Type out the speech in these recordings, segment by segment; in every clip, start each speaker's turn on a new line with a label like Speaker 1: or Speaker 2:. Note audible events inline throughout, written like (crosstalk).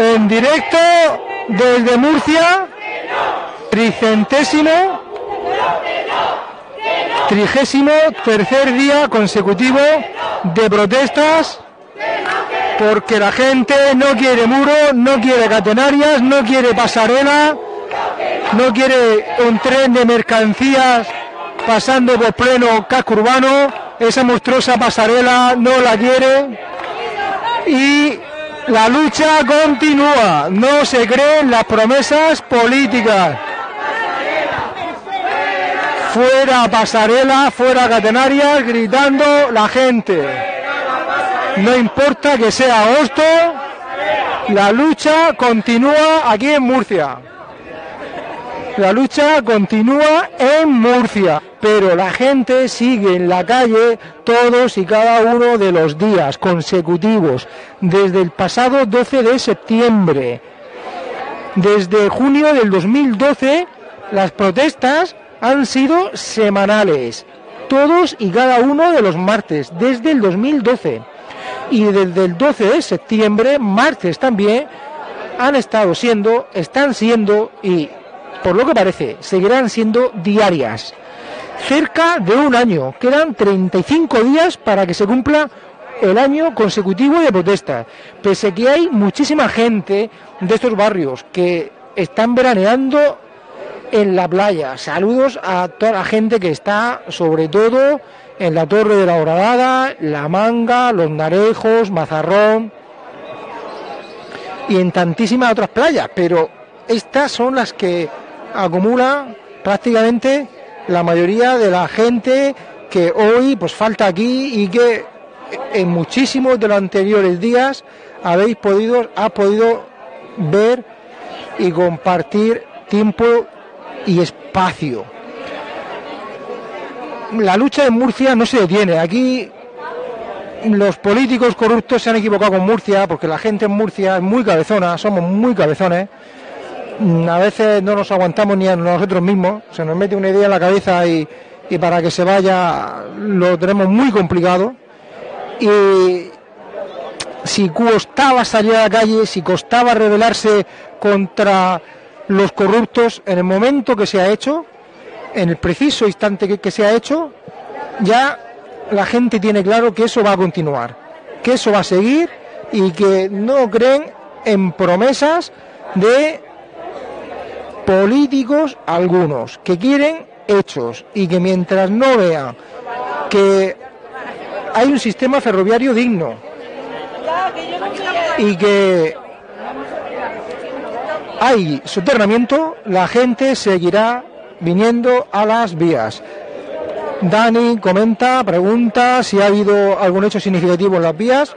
Speaker 1: En directo desde Murcia, tricentésimo, trigésimo tercer día consecutivo de protestas porque la gente no quiere muro, no quiere catenarias, no quiere pasarela, no quiere un tren de mercancías pasando por pleno casco urbano, esa monstruosa pasarela no la quiere. Y la lucha continúa, no se creen las promesas políticas. Fuera pasarela, fuera catenarias, gritando la gente. No importa que sea agosto, la lucha continúa aquí en Murcia. La lucha continúa en Murcia, pero la gente sigue en la calle todos y cada uno de los días consecutivos, desde el pasado 12 de septiembre. Desde junio del 2012, las protestas han sido semanales, todos y cada uno de los martes, desde el 2012 y desde el 12 de septiembre, martes también, han estado siendo, están siendo y por lo que parece seguirán siendo diarias. Cerca de un año, quedan 35 días para que se cumpla el año consecutivo de protesta, pese que hay muchísima gente de estos barrios que están veraneando en la playa. Saludos a toda la gente que está, sobre todo, en la Torre de la Horadada, La Manga, Los Narejos, Mazarrón y en tantísimas otras playas, pero estas son las que acumula prácticamente la mayoría de la gente que hoy pues falta aquí y que en muchísimos de los anteriores días habéis podido, ha podido ver y compartir tiempo y espacio la lucha en Murcia no se detiene. Aquí los políticos corruptos se han equivocado con Murcia, porque la gente en Murcia es muy cabezona, somos muy cabezones. Mm, a veces no nos aguantamos ni a nosotros mismos, se nos mete una idea en la cabeza y, y para que se vaya lo tenemos muy complicado. Y si costaba salir a la calle, si costaba rebelarse contra los corruptos, en el momento que se ha hecho, en el preciso instante que, se ha hecho, ya la gente tiene claro que eso va a continuar, que eso va a seguir y que no creen en promesas de políticos algunos, que quieren hechos y que mientras no vean que hay un sistema ferroviario digno y que hay soterramiento, la gente seguirá viniendo a las vías. Dani comenta, pregunta si ha habido algún hecho significativo en las vías.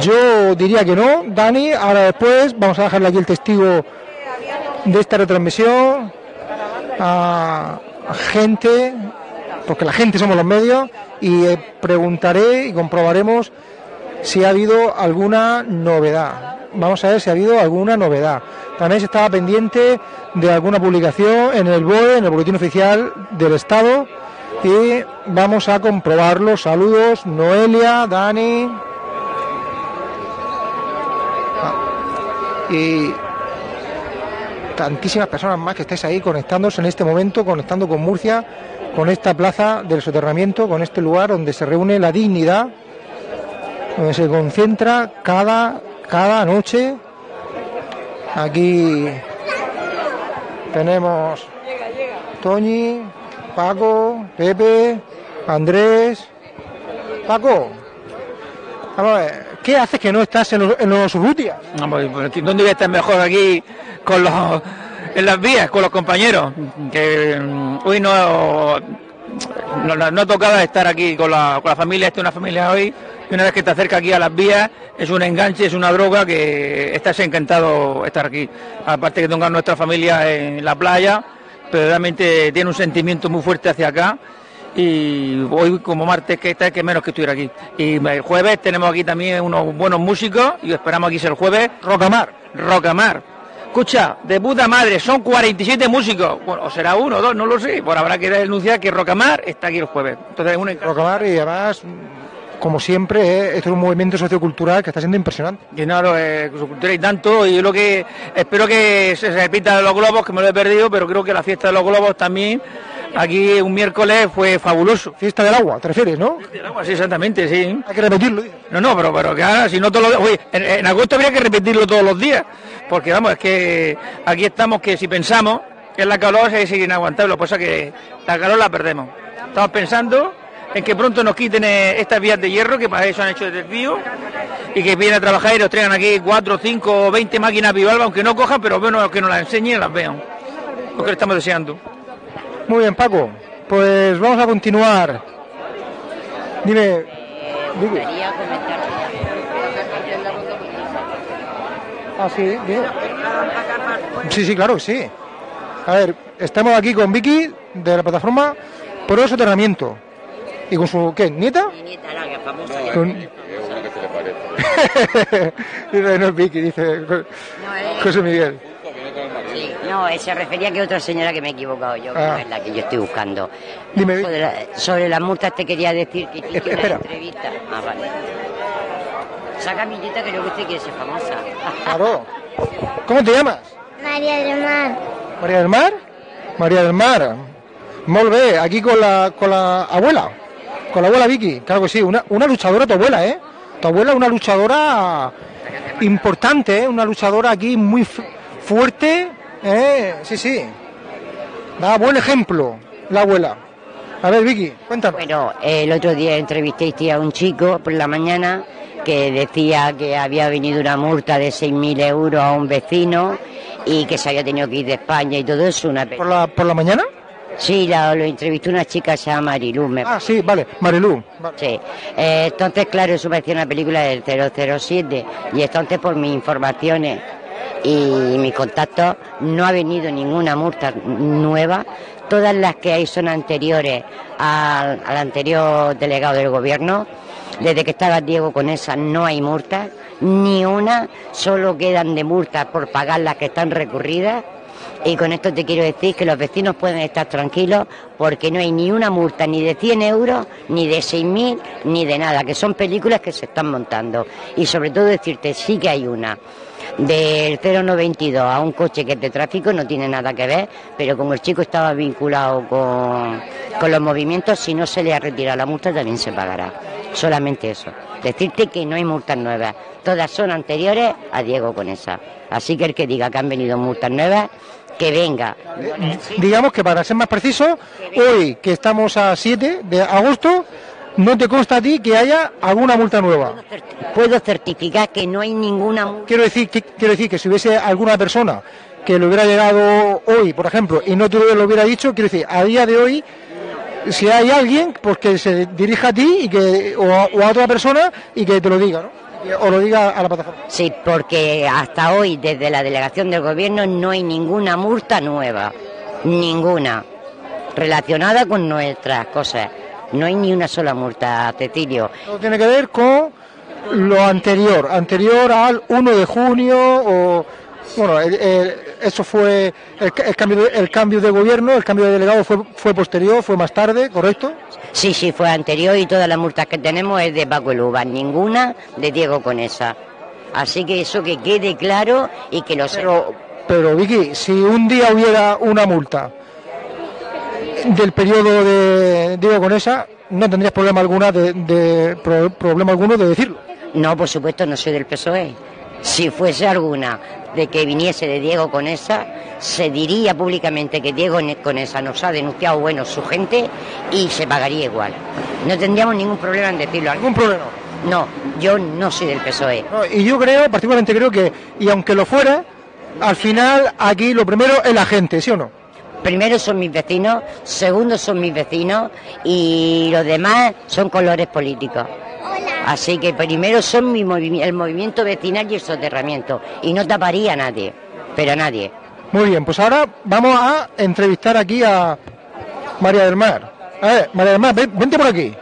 Speaker 1: Yo diría que no, Dani. Ahora después vamos a dejarle aquí el testigo de esta retransmisión a gente, porque la gente somos los medios, y eh, preguntaré y comprobaremos si ha habido alguna novedad. Vamos a ver si ha habido alguna novedad. También se estaba pendiente de alguna publicación en el BOE, en el Boletín Oficial del Estado, y vamos a comprobarlo. Saludos, Noelia, Dani. Ah, y tantísimas personas más que estáis ahí conectándose en este momento, conectando con Murcia, con esta plaza del soterramiento, con este lugar donde se reúne la dignidad, donde se concentra cada, cada noche Aquí tenemos Toñi, Paco, Pepe, Andrés. Paco, vamos a ver, ¿qué haces que no estás en los, en Urrutia?
Speaker 2: Pues, ¿Dónde voy a estar mejor aquí en las vías, con los compañeros? Mm, hoy no, no, no, ha tocado estar aquí con la, familia, esta es una familia hoy y una vez que te acerca aquí a las vías es un enganche, es una droga que estás encantado estar aquí. Aparte que tenga nuestra familia en la playa, pero realmente tiene un sentimiento muy fuerte hacia acá y hoy como martes que está que menos que estuviera aquí. Y el jueves tenemos aquí también unos buenos músicos y esperamos aquí ser el jueves Rocamar, Rocamar. Escucha, de puta madre, son 47 músicos. Bueno, o será uno o dos, no lo sé. Por habrá que denunciar que Rocamar está aquí el jueves.
Speaker 1: Entonces, un Rocamar y además como siempre, eh, esto es un movimiento sociocultural que está siendo impresionante.
Speaker 2: Y claro, eh, y tanto, y yo lo que espero que se repita los globos, que me lo he perdido, pero creo que la fiesta de los globos también, aquí un miércoles fue fabuloso.
Speaker 1: Fiesta del agua, ¿te refieres, no?
Speaker 2: Del agua, sí, exactamente, sí.
Speaker 1: Hay que repetirlo.
Speaker 2: No, no, pero, pero que ahora, si no todos los días, en, en agosto habría que repetirlo todos los días, porque vamos, es que aquí estamos que si pensamos que es la calor es inaguantable, lo que pasa es que la calor la perdemos. Estamos pensando en que pronto nos quiten eh, estas vías de hierro, que para eso han hecho el desvío, y que vienen a trabajar y nos traigan aquí 4, 5 o 20 máquinas Vivalva, aunque no cojan, pero bueno, que nos las enseñen y las vean. Lo que le estamos deseando.
Speaker 1: Muy bien, Paco. Pues vamos a continuar. Dime. Vicky. Ah, sí, bien. Sí, sí, claro que sí. A ver, estamos aquí con Vicky de la plataforma Pro Soterramiento. ¿Y con su qué? ¿Nieta?
Speaker 3: Mi nieta, la que famosa.
Speaker 1: Con- (laughs) dice, no es Vicky, dice
Speaker 3: No, es-
Speaker 1: José Miguel.
Speaker 3: No, eh, se refería a que otra señora que me he equivocado yo, que
Speaker 1: Ah.
Speaker 3: no es la que yo estoy buscando.
Speaker 1: Dime,
Speaker 3: sobre, la- sobre las multas te quería decir que hice una
Speaker 1: espera.
Speaker 3: entrevista. Ah, vale. Saca mi nieta que creo que usted quiere ser famosa.
Speaker 1: Claro. ¿Cómo te llamas?
Speaker 4: María del Mar.
Speaker 1: María del Mar. María del Mar. Molt bé, aquí con la, con la abuela. Con la abuela Vicky. Claro que sí, una, una luchadora tu abuela, ¿eh? Tu abuela es una luchadora importante, ¿eh? Una luchadora aquí muy fu- fuerte, ¿eh? Sí, sí. Da buen ejemplo la abuela. A ver, Vicky, cuéntanos.
Speaker 3: Bueno, el otro día entrevisté a un chico por la mañana que decía que había venido una multa de 6.000 euros a un vecino y que se había tenido que ir de España y todo eso. Una
Speaker 1: ¿Por la, por la mañana?
Speaker 3: Sí, la- lo entrevistó una chica se llama Mariluz. me
Speaker 1: Ah, sí, vale. Marilú. Vale.
Speaker 3: Sí, Eh, entonces claro, eso parecía una película del 007 y entonces por mis informaciones y mis contactos no ha venido ninguna multa nueva, todas las que hay son anteriores al, al anterior delegado del gobierno, desde que estaba Diego con esa no hay multas, ni una, solo quedan de multas por pagar las que están recurridas. Y con esto te quiero decir que los vecinos pueden estar tranquilos porque no hay ni una multa ni de 100 euros, ni de 6.000, ni de nada, que son películas que se están montando. Y sobre todo decirte, sí que hay una. Del 092 a un coche que es de tráfico no tiene nada que ver, pero como el chico estaba vinculado con, con los movimientos, si no se le ha retirado la multa también se pagará. Solamente eso. Decirte que no hay multas nuevas. Todas son anteriores a Diego con esa. Así que el que diga que han venido multas nuevas, que venga.
Speaker 1: Digamos que para ser más preciso, hoy que estamos a 7 de agosto, no te consta a ti que haya alguna multa nueva.
Speaker 3: Puedo certificar que no hay ninguna multa.
Speaker 1: Quiero decir que, quiero decir que si hubiese alguna persona que le hubiera llegado hoy, por ejemplo, y no te lo hubiera dicho, quiero decir, a día de hoy, si hay alguien, pues que se dirija a ti y que, o, a, o a otra persona y que te lo diga, ¿no? O lo diga a la plataforma.
Speaker 3: Sí, porque hasta hoy, desde la delegación del gobierno, no hay ninguna multa nueva. Ninguna. Relacionada con nuestras cosas. No hay ni una sola multa, Cecilio.
Speaker 1: Todo tiene que ver con lo anterior, anterior al 1 de junio o bueno, el- el- eso fue el, ca- el cambio de, el cambio de gobierno, el cambio de delegado fue fue posterior, fue más tarde, correcto.
Speaker 3: Sí, sí, fue anterior y todas las multas que tenemos es de Paco Luba, ninguna de Diego Conesa. Así que eso que quede claro y que lo
Speaker 1: Pero pero Vicky, si un día hubiera una multa del periodo de Diego Conesa, no tendrías problema alguna de, de- pro- problema alguno de decirlo.
Speaker 3: No, por supuesto, no soy del PSOE. Si fuese alguna de que viniese de Diego Conesa, se diría públicamente que Diego Ne- Conesa nos ha denunciado, bueno, su gente, y se pagaría igual. No tendríamos ningún problema en decirlo.
Speaker 1: Ningún problema.
Speaker 3: No, yo no soy del PSOE.
Speaker 1: No, y yo creo, particularmente creo que, y aunque lo fuera, al final aquí lo primero es la gente, ¿sí o no?
Speaker 3: Primero son mis vecinos, segundo son mis vecinos y los demás son colores políticos. Así que primero son mi movi- el movimiento vecinal y el soterramiento. Y no taparía a nadie, pero a nadie.
Speaker 1: Muy bien, pues ahora vamos a entrevistar aquí a María del Mar. A ver, María del Mar, ven- vente por aquí.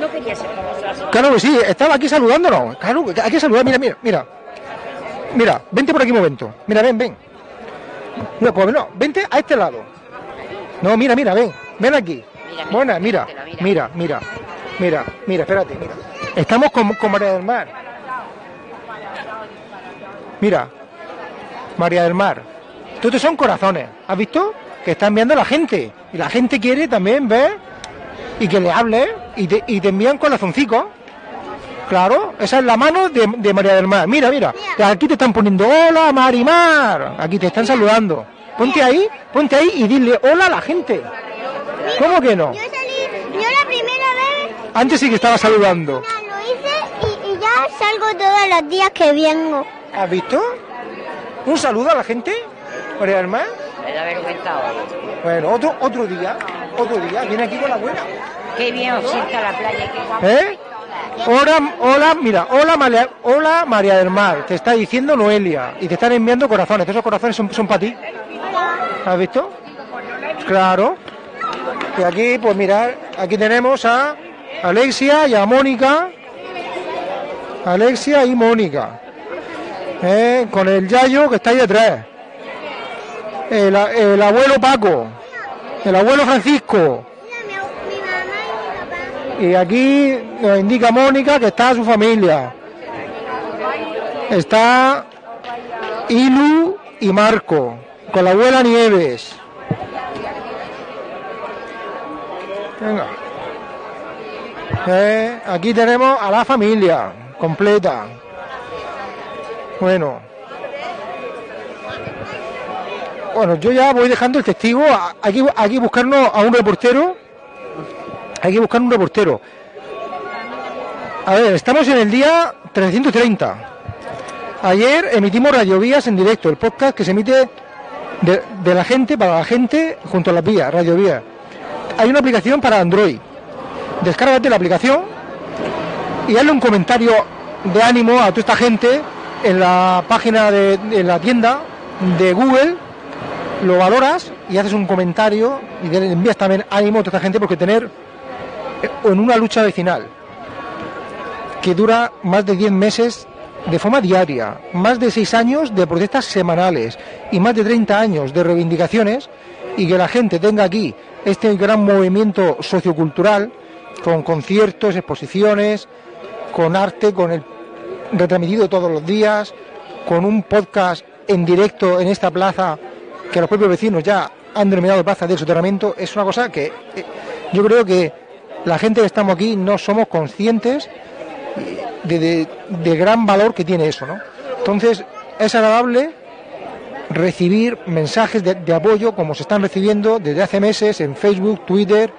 Speaker 3: No quería ser famosa.
Speaker 1: Claro que sí, estaba aquí saludándonos. Claro, que hay que saludar, mira, mira, mira. Mira, vente por aquí un momento. Mira, ven, ven. No, pues no, vente a este lado. No, mira, mira, ven. Ven aquí.
Speaker 3: Mira, mira,
Speaker 1: Buena, mira,
Speaker 3: mira,
Speaker 1: mira, mira, mira, mira, espérate, mira. Estamos con, con María del Mar. Mira, María del Mar. Estos son corazones. ¿Has visto? Que están viendo la gente. Y la gente quiere también ver y que le hable y te, y te envían corazoncicos. Claro, esa es la mano de, de María del Mar. Mira, mira. Aquí te están poniendo hola Marimar. Aquí te están saludando. Ponte ahí, ponte ahí y dile hola a la gente. ¿Cómo que no?
Speaker 4: Yo salí, yo la primera vez
Speaker 1: Antes sí que estaba saludando.
Speaker 4: lo hice y, y ya salgo todos los días que vengo.
Speaker 1: ¿Has visto? Un saludo a la gente, María del Mar.
Speaker 3: Me da vergüenza hoy.
Speaker 1: Bueno, otro, otro día, otro día, viene aquí con la buena.
Speaker 3: Qué bien os sienta la playa, qué.
Speaker 1: ¿Eh? Hola, hola, mira, hola María, hola María del Mar, te está diciendo Noelia y te están enviando corazones, esos corazones son, son para ti. ¿Has visto? Claro. Y aquí, pues mirad, aquí tenemos a Alexia y a Mónica. Alexia y Mónica. ¿Eh? Con el Yayo que está ahí detrás. El, el abuelo Paco. El abuelo Francisco.
Speaker 4: Y
Speaker 1: aquí nos indica Mónica que está su familia. Está Ilu y Marco, con la abuela Nieves. Venga. Eh, aquí tenemos a la familia completa. Bueno. Bueno, yo ya voy dejando el testigo. Hay que, hay que buscarnos a un reportero hay que buscar un reportero. A ver, estamos en el día 330. Ayer emitimos Radiovías en directo, el podcast que se emite de, la gente, para la gente, junto a las vías, Radiovías. Hay una aplicación para Android. Descárgate la aplicación y hazle un comentario de ánimo a toda esta gente en la página de, la tienda de Google. Lo valoras y haces un comentario y le envías también ánimo a toda esta gente porque tener en una lucha vecinal que dura más de 10 meses de forma diaria, más de 6 años de protestas semanales y más de 30 años de reivindicaciones y que la gente tenga aquí este gran movimiento sociocultural con conciertos, exposiciones, con arte, con el retransmitido todos los días, con un podcast en directo en esta plaza que los propios vecinos ya han denominado plaza del soterramiento, es una cosa que eh, yo creo que la gente que estamos aquí no somos conscientes de, de- gran valor que tiene eso, ¿no? Entonces, es agradable recibir mensajes de, apoyo como se están recibiendo desde hace meses en Facebook, Twitter,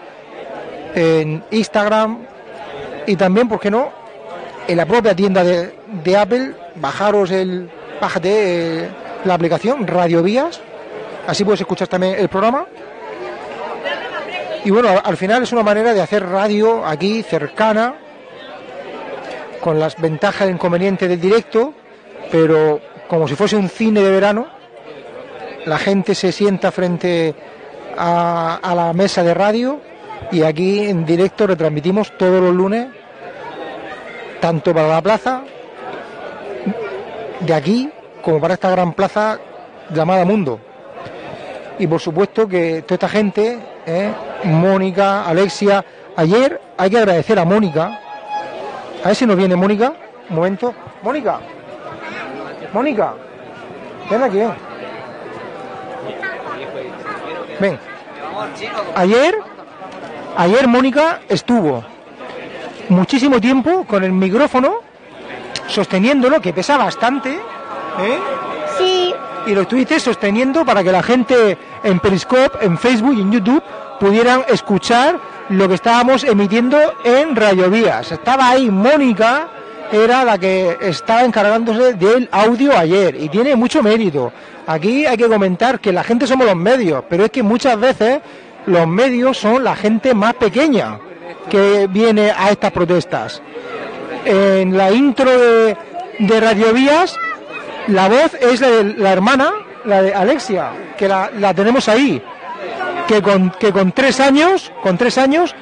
Speaker 1: en Instagram y también, ¿por qué no?, en la propia tienda de, de Apple, bajaros el, bájate eh, la aplicación Radio Vías, así puedes escuchar también el programa. Y bueno, al final es una manera de hacer radio aquí cercana, con las ventajas e inconvenientes del directo, pero como si fuese un cine de verano, la gente se sienta frente a, la mesa de radio y aquí en directo retransmitimos todos los lunes, tanto para la plaza de aquí como para esta gran plaza llamada Mundo. Y por supuesto que toda esta gente, ¿eh? Mónica, Alexia, ayer hay que agradecer a Mónica, a ver si nos viene Mónica, un momento, Mónica, Mónica, ven aquí, ven. Ven. Ayer, ayer Mónica estuvo muchísimo tiempo con el micrófono sosteniéndolo, que pesa bastante, ¿eh?
Speaker 4: Sí,
Speaker 1: y lo estuviste sosteniendo para que la gente en Periscope, en Facebook y en YouTube pudieran escuchar lo que estábamos emitiendo en Radio Vías. Estaba ahí Mónica, era la que estaba encargándose del audio ayer y tiene mucho mérito. Aquí hay que comentar que la gente somos los medios, pero es que muchas veces los medios son la gente más pequeña que viene a estas protestas. En la intro de, de Radio Vías la voz es la de la hermana, la de Alexia, que la tenemos ahí, que con, que con tres años, con tres años,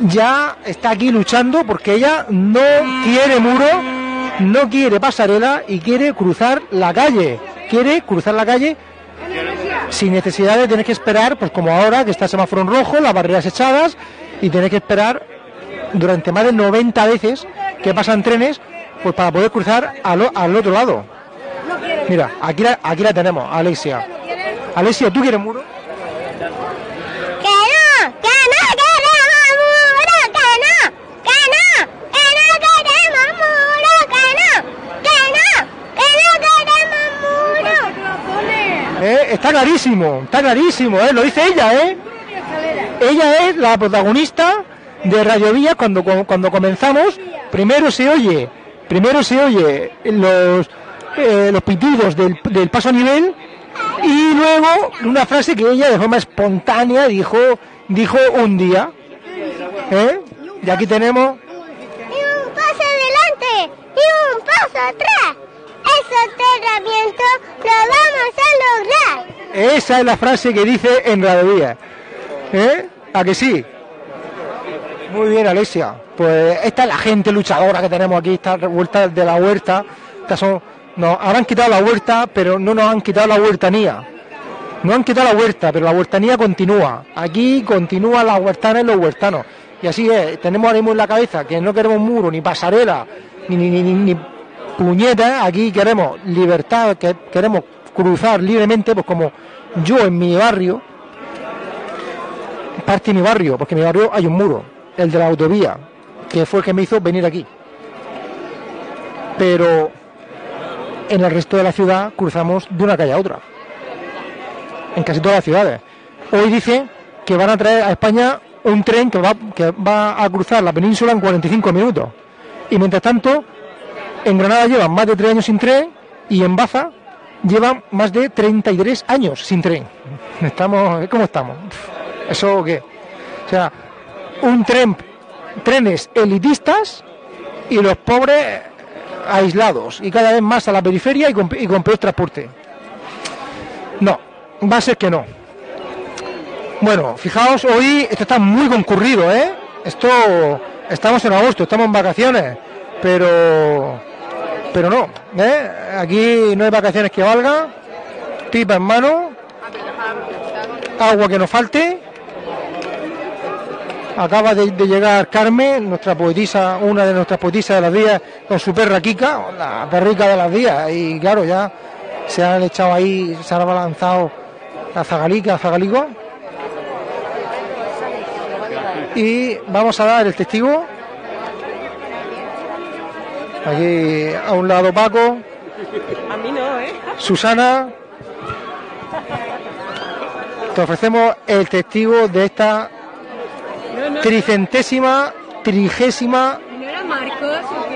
Speaker 1: ya está aquí luchando porque ella no quiere muro, no quiere pasarela y quiere cruzar la calle, quiere cruzar la calle sin necesidad de tener que esperar, pues como ahora que está el semáforo en rojo, las barreras echadas y tener que esperar durante más de 90 veces que pasan trenes, pues para poder cruzar al, al otro lado. Mira, aquí la, aquí la tenemos, Alexia. Alexia, ¿tú quieres muro?
Speaker 4: ¡Que no! ¡Que no queremos muro! ¡Que no! ¡Que no! ¡Que no queremos muro! ¡Que no! ¡Que no! ¡Que no queremos muro!
Speaker 1: ¿Eh? Está clarísimo, está clarísimo, ¿eh? lo dice ella, ¿eh? Ella es la protagonista de Radio Vía cuando, cuando comenzamos. Primero se oye, primero se oye los, los pitidos del, del paso a nivel y luego una frase que ella de forma espontánea dijo, dijo un día. Y aquí tenemos
Speaker 4: adelante. Esos entrenamientos lo vamos a lograr.
Speaker 1: Esa es la frase que dice en Radio. ¿Eh? ¿A que sí? Muy bien, Alexia. Pues esta es la gente luchadora que tenemos aquí, esta vuelta de la huerta. Estas son, nos habrán quitado la huerta, pero no nos han quitado la huertanía. No han quitado la huerta, pero la huertanía continúa. Aquí continúan las huertanas y los huertanos. Y así es, tenemos ahora mismo en la cabeza que no queremos muro, ni pasarela, ni, ni, ni, ni, ni puñetas. Aquí queremos libertad, que queremos cruzar libremente, pues como yo en mi barrio, parte mi barrio, porque en mi barrio hay un muro, el de la autovía, que fue el que me hizo venir aquí. Pero en el resto de la ciudad cruzamos de una calle a otra. En casi todas las ciudades. Hoy dicen que van a traer a España un tren que va, que va a cruzar la península en 45 minutos. Y mientras tanto, en Granada llevan más de 3 años sin tren y en Baza llevan más de 33 años sin tren. Estamos, ¿cómo estamos? ¿Eso qué? O sea, un tren, trenes elitistas y los pobres aislados y cada vez más a la periferia y con, y con peor transporte. No, va a ser que no. Bueno, fijaos, hoy esto está muy concurrido, ¿eh? Esto, estamos en agosto, estamos en vacaciones, pero, pero no, ¿eh? Aquí no hay vacaciones que valga, pipa en mano, agua que nos falte. Acaba de, de llegar Carmen, nuestra poetisa, una de nuestras poetisas de las días, con su perra Kika, la perrica de las días, y claro, ya se han echado ahí, se han abalanzado la zagalica, zagalico. Y vamos a dar el testigo. Aquí a un lado Paco.
Speaker 5: A mí no, ¿eh?
Speaker 1: Susana. Te ofrecemos el testigo de esta
Speaker 5: No, no.
Speaker 1: tricentésima, trigésima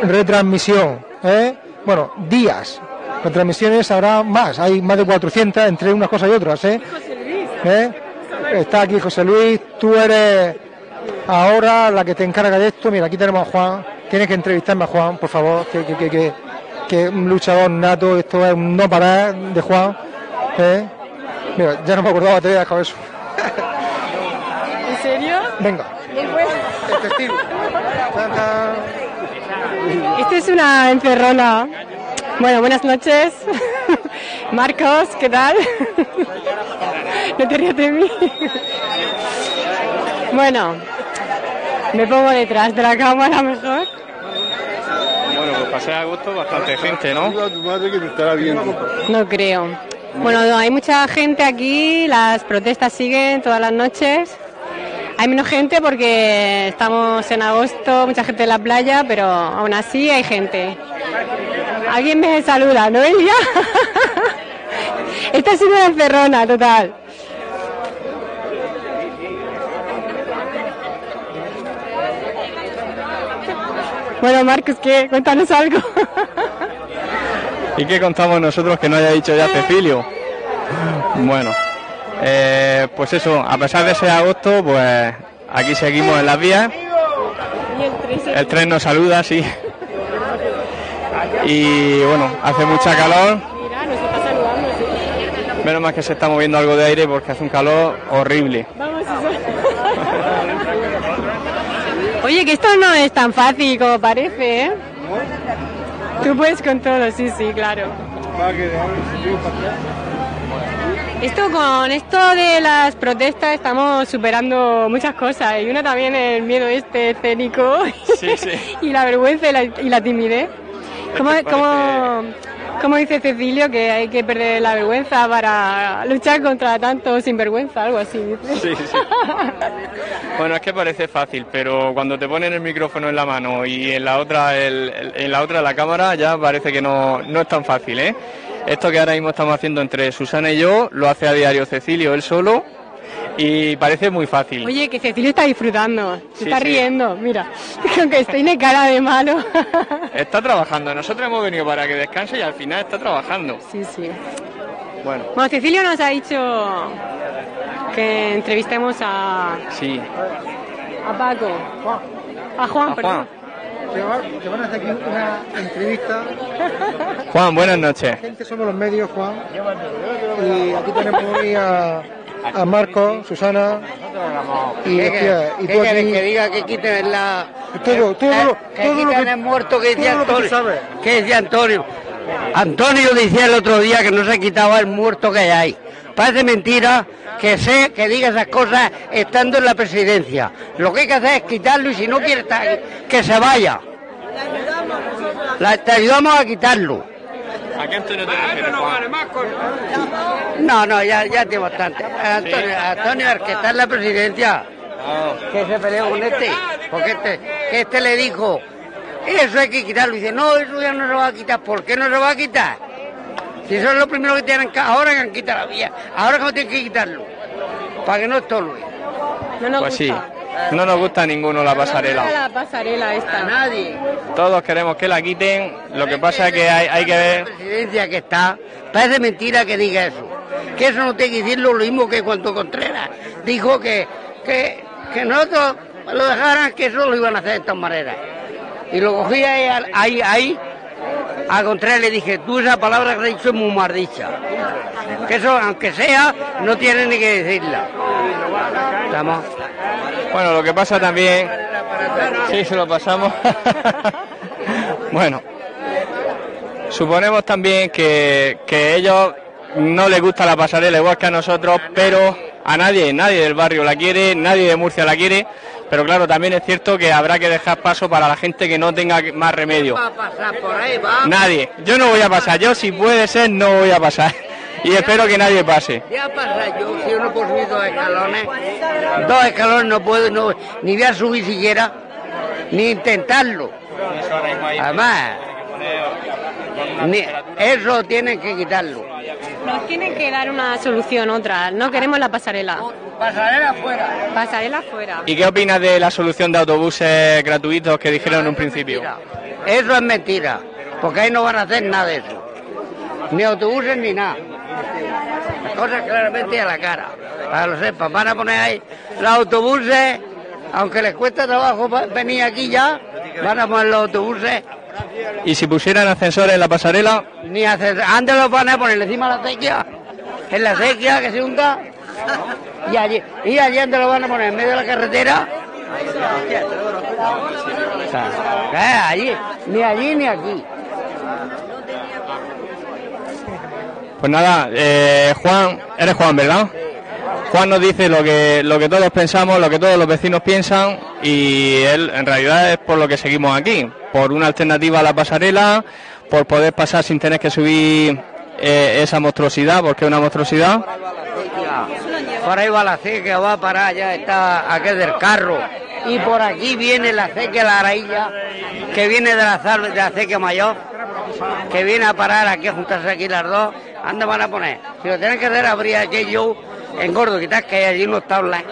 Speaker 1: retransmisión. ¿eh? Bueno, días. Retransmisiones habrá más, hay más de 400 entre unas cosas y otras. ¿eh?
Speaker 5: José Luis.
Speaker 1: ¿Eh? Está aquí José Luis, tú eres ahora la que te encarga de esto. Mira, aquí tenemos a Juan. Tienes que entrevistarme a Juan, por favor, que, que, que, que, que un luchador nato, esto es un no parar de Juan. ¿eh? Mira, ya no me acordaba, te voy a dejar eso.
Speaker 5: ¿En serio?
Speaker 1: Venga, el testigo.
Speaker 5: Esto es una encerrona. Bueno, buenas noches. (laughs) Marcos, ¿qué tal? (laughs) No te rías de mí. Bueno, me pongo detrás de la cámara mejor.
Speaker 6: Bueno, pues pasé a agosto bastante gente, ¿no?
Speaker 5: No creo. Bueno, no, hay mucha gente aquí, las protestas siguen todas las noches. Hay menos gente porque estamos en agosto, mucha gente en la playa, pero aún así hay gente. Alguien me saluda, ¿no, Elia? (laughs) Esta es una encerrona, total. Bueno, Marcos, ¿qué? Cuéntanos algo. (laughs)
Speaker 6: ¿Y qué contamos nosotros que no haya dicho ya Cecilio? Bueno, eh, pues eso, a pesar de ser agosto, pues aquí seguimos en las vías. El tren nos saluda, sí. Y bueno, hace mucha calor. Menos mal que se está moviendo algo de aire porque hace un calor horrible.
Speaker 5: Oye, que esto no es tan fácil como parece, ¿eh? Tú puedes con todo, sí, sí, claro. Esto con esto de las protestas estamos superando muchas cosas y una también el miedo este escénico
Speaker 6: Sí, sí. (laughs)
Speaker 5: y la vergüenza y la, y la timidez. ¿Cómo,
Speaker 6: parece-
Speaker 5: cómo- cómo dice Cecilio que hay que perder la vergüenza para luchar contra tanto sinvergüenza? Algo así.
Speaker 6: Sí, sí. (laughs) Bueno, es que parece fácil, pero cuando te ponen el micrófono en la mano y en la otra el- en la otra la cámara ya parece que no, no es tan fácil, ¿eh? Esto que ahora mismo estamos haciendo entre Susana y yo lo hace a diario Cecilio él solo y parece muy fácil.
Speaker 5: Oye, que Cecilio está disfrutando, se
Speaker 6: Sí,
Speaker 5: está
Speaker 6: sí.
Speaker 5: riendo, mira, (laughs) aunque tiene cara de malo. (laughs)
Speaker 6: Está trabajando, nosotros hemos venido para que descanse y al final está trabajando.
Speaker 5: Sí, sí.
Speaker 6: Bueno,
Speaker 5: Bueno, Cecilio nos ha dicho que entrevistemos a,
Speaker 6: sí.
Speaker 5: a Paco. A Juan,
Speaker 6: A
Speaker 5: perdón.
Speaker 6: Juan.
Speaker 1: Te van a hacer aquí una entrevista.
Speaker 6: Juan, buenas noches.
Speaker 1: Gente somos los medios, Juan. Y aquí tenemos hoy a, a Marco, Susana. Y, hostia, y tú aquí.
Speaker 7: que diga que quiten la...
Speaker 1: Todo, todo, lo-
Speaker 7: que
Speaker 1: todo lo
Speaker 7: quiten
Speaker 1: que-
Speaker 7: el muerto que decía
Speaker 1: todo que
Speaker 7: Antonio. ¿Qué decía Antonio? Antonio decía el otro día que no se quitaba el muerto que hay. Parece mentira que sé que diga esas cosas estando en la presidencia. Lo que hay que hacer es quitarlo y si no quiere estar que se vaya. La- te ayudamos a quitarlo.
Speaker 6: ¿A qué Antonio te refieres, Juan?
Speaker 7: No, no, ya, ya tiene bastante. Antonio, Antonio, el que está en la presidencia, que se peleó con este, porque este, que este le dijo, eso hay que quitarlo. Y dice, no, eso ya no se va a quitar. ¿Por qué no se va a quitar? Si eso es lo primero que tienen que, ahora que han quitado la vía, ahora que no tienen que quitarlo, para que no estorbe.
Speaker 5: No nos
Speaker 6: Pues sí. No nos gusta a ninguno la
Speaker 5: No nos gusta
Speaker 6: pasarela.
Speaker 5: la pasarela
Speaker 7: A
Speaker 5: esta.
Speaker 7: nadie.
Speaker 6: Todos queremos que la quiten, lo que pasa es que hay, hay que
Speaker 7: La
Speaker 6: ver...
Speaker 7: presidencia que está, parece mentira que diga eso. Que eso no tiene que decirlo lo mismo que cuando Contreras dijo que, que, que nosotros lo dejaran, que eso lo iban a hacer de esta manera. Y lo cogí ahí, ahí, ahí, a Contreras le dije, tú esa palabra que has dicho es muy mal dicha. Que eso, aunque sea, no tiene ni que decirla. ¿Estamos?
Speaker 6: Bueno, lo que pasa también... Sí, se lo pasamos. (laughs) bueno, suponemos también que, que ellos no les gusta la pasarela igual que a nosotros, pero a nadie, nadie del barrio la quiere, nadie de Murcia la quiere, pero claro, también es cierto que habrá que dejar paso para la gente que no tenga más remedio. Nadie, yo no voy a pasar, yo si puede ser no voy a pasar. Y espero que nadie pase.
Speaker 7: Ya pasa, yo si yo no puedo subir dos escalones, dos escalones no puedo, no, ni voy a subir siquiera, ni intentarlo. Además, ni- eso tienen que quitarlo.
Speaker 5: Nos tienen que dar una solución, otra. No queremos la pasarela.
Speaker 7: Pasarela afuera.
Speaker 5: Pasarela fuera.
Speaker 6: ¿Y qué opinas de la solución de autobuses gratuitos que dijeron en un principio?
Speaker 7: Eso es mentira, porque ahí no van a hacer nada de eso. Ni autobuses ni nada. Las cosas claramente a la cara, para que lo sepan. Van a poner ahí los autobuses, aunque les cuesta trabajo venir aquí ya, van a poner los autobuses
Speaker 6: ¿Y si pusieran ascensores en la pasarela?
Speaker 7: Ni hacer, antes lo van a poner encima de la acequia, en la acequia que se hunda, y allí, y allí antes lo van a poner en medio de la carretera. O sea, allí, ni allí ni aquí.
Speaker 6: Pues nada, eh, Juan, eres Juan, ¿verdad? Juan nos dice lo que, lo que todos pensamos, lo que todos los vecinos piensan y él en realidad es por lo que seguimos aquí, por una alternativa a la pasarela, por poder pasar sin tener que subir eh, esa monstruosidad, porque es una monstruosidad.
Speaker 7: Por ahí va la acequia, va para allá, está aquel del carro. Y por aquí viene la acequia, la arailla, que viene de la, de mayor, que viene a parar aquí, a juntarse aquí las dos. ¿Dónde van a poner? Si lo tienen que hacer, habría aquello engordo, quitar que hay allí unos tablas.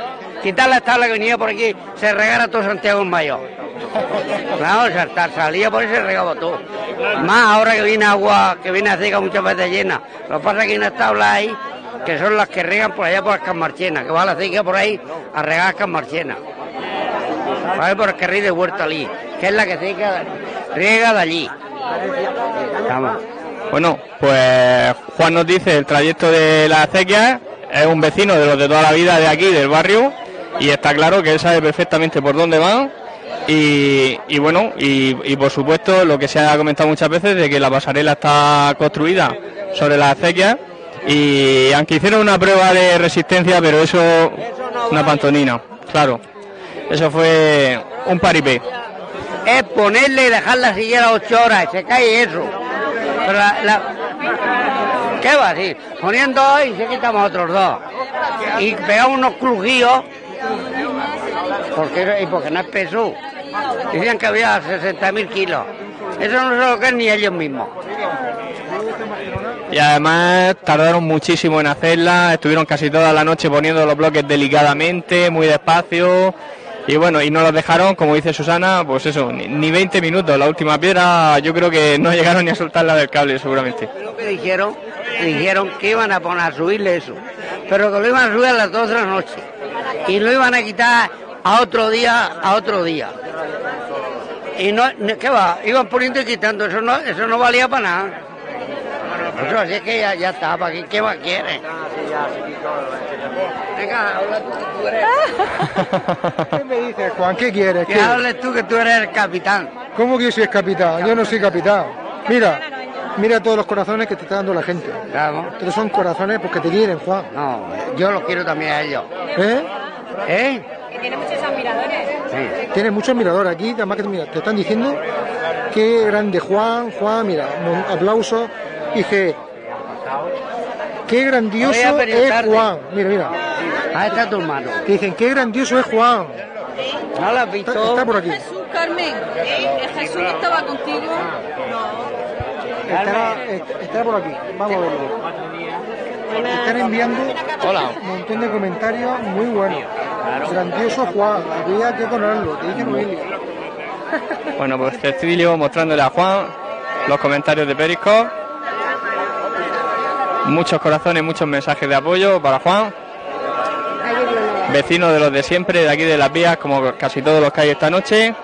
Speaker 7: Quitar las tablas que venía por aquí, se regara todo Santiago en mayor. Claro, saltar, salía por ahí y se regaba todo. Más ahora que viene agua, que viene acequia muchas veces llena. Lo que pasa es que hay unas tablas ahí que son las que regan por allá por las Camarchenas, que va la acequia por ahí a regar las Camarchenas. Vale por el carril de Huerta allí, que es la que seca, riega de allí.
Speaker 6: Bueno, pues Juan nos dice el trayecto de la acequia, es un vecino de los de toda la vida de aquí, del barrio, y está claro que él sabe perfectamente por dónde van. Y, y bueno, y, y por supuesto lo que se ha comentado muchas veces de que la pasarela está construida sobre la acequia Y aunque hicieron una prueba de resistencia, pero eso, una pantonina, claro. Eso fue un paripé.
Speaker 7: Es ponerle y dejarla siguiera ocho horas, se cae eso. Pero la, la- ¿Qué va así? Poniendo dos y se quitamos otros dos. Y pegamos unos crujíos, porque, y porque no es peso. Decían que había 60.000 kilos. Eso no se lo creen ni ellos mismos.
Speaker 6: Y además tardaron muchísimo en hacerla, estuvieron casi toda la noche poniendo los bloques delicadamente, muy despacio. Y bueno, y no los dejaron, como dice Susana, pues eso, ni, ni 20 minutos. La última piedra yo creo que no llegaron ni a soltarla del cable, seguramente.
Speaker 7: Dijeron, dijeron que iban a poner a subirle eso, pero que lo iban a subir a las 12 de la noche y lo iban a quitar a otro día, a otro día. Y no- ¿qué va? Iban poniendo y quitando, eso no, eso no valía para nada. Eso así es que ya, ya está, ¿para qué, qué más quieres? Venga, habla tú que tú eres. (laughs)
Speaker 1: ¿Qué me dices, Juan? ¿Qué quieres?
Speaker 7: Que hables tú que tú eres el capitán.
Speaker 1: ¿Cómo que yo soy el capitán? Yo no soy capitán. Mira, mira todos los corazones que te está dando la gente.
Speaker 7: Claro.
Speaker 1: Estos son corazones porque te quieren, Juan.
Speaker 7: No, yo los quiero también a ellos.
Speaker 1: ¿Eh?
Speaker 7: ¿Eh?
Speaker 5: Que tiene muchos admiradores.
Speaker 7: Sí.
Speaker 1: Tienes muchos miradores aquí, además que mira, te están diciendo qué grande Juan, Juan, mira, un Dije, qué grandioso es. Juan. Mira, mira.
Speaker 7: Ahí está tu hermano.
Speaker 1: Te dicen, qué grandioso es Juan.
Speaker 7: ¿No lo has visto?
Speaker 1: está por aquí.
Speaker 8: Jesús, Carmen, ¿eh? Jesús que estaba contigo.
Speaker 1: Estará, est- estará por aquí. Vamos a verlo. Están enviando un montón de comentarios muy buenos. Grandioso Juan, había que ponerlo, te dice Noelia.
Speaker 6: Bueno, pues Cecilio mostrándole a Juan los comentarios de Periscope. Muchos corazones, muchos mensajes de apoyo para Juan. Vecino de los de siempre, de aquí de las vías, como casi todos los que hay esta noche.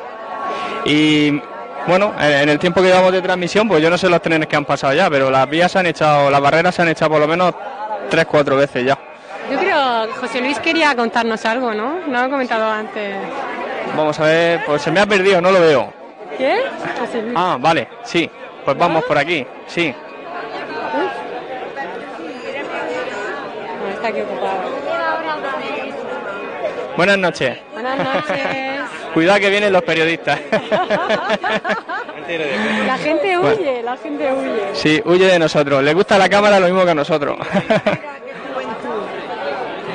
Speaker 6: Y bueno, en el tiempo que llevamos de transmisión, pues yo no sé los trenes que han pasado ya, pero las vías se han echado, las barreras se han echado por lo menos tres, cuatro veces ya.
Speaker 5: Yo creo que José Luis quería contarnos algo, ¿no? No he comentado antes.
Speaker 6: Vamos a ver, pues se me ha perdido, no lo veo.
Speaker 5: ¿Qué?
Speaker 6: Ah, vale, sí, pues vamos por aquí, sí.
Speaker 5: Está aquí ocupado.
Speaker 6: Buenas noches.
Speaker 5: Buenas noches. (laughs)
Speaker 6: Cuidado que vienen los periodistas. (laughs)
Speaker 5: La gente huye, la gente huye.
Speaker 6: Sí, huye de nosotros. Le gusta la cámara lo mismo que a nosotros.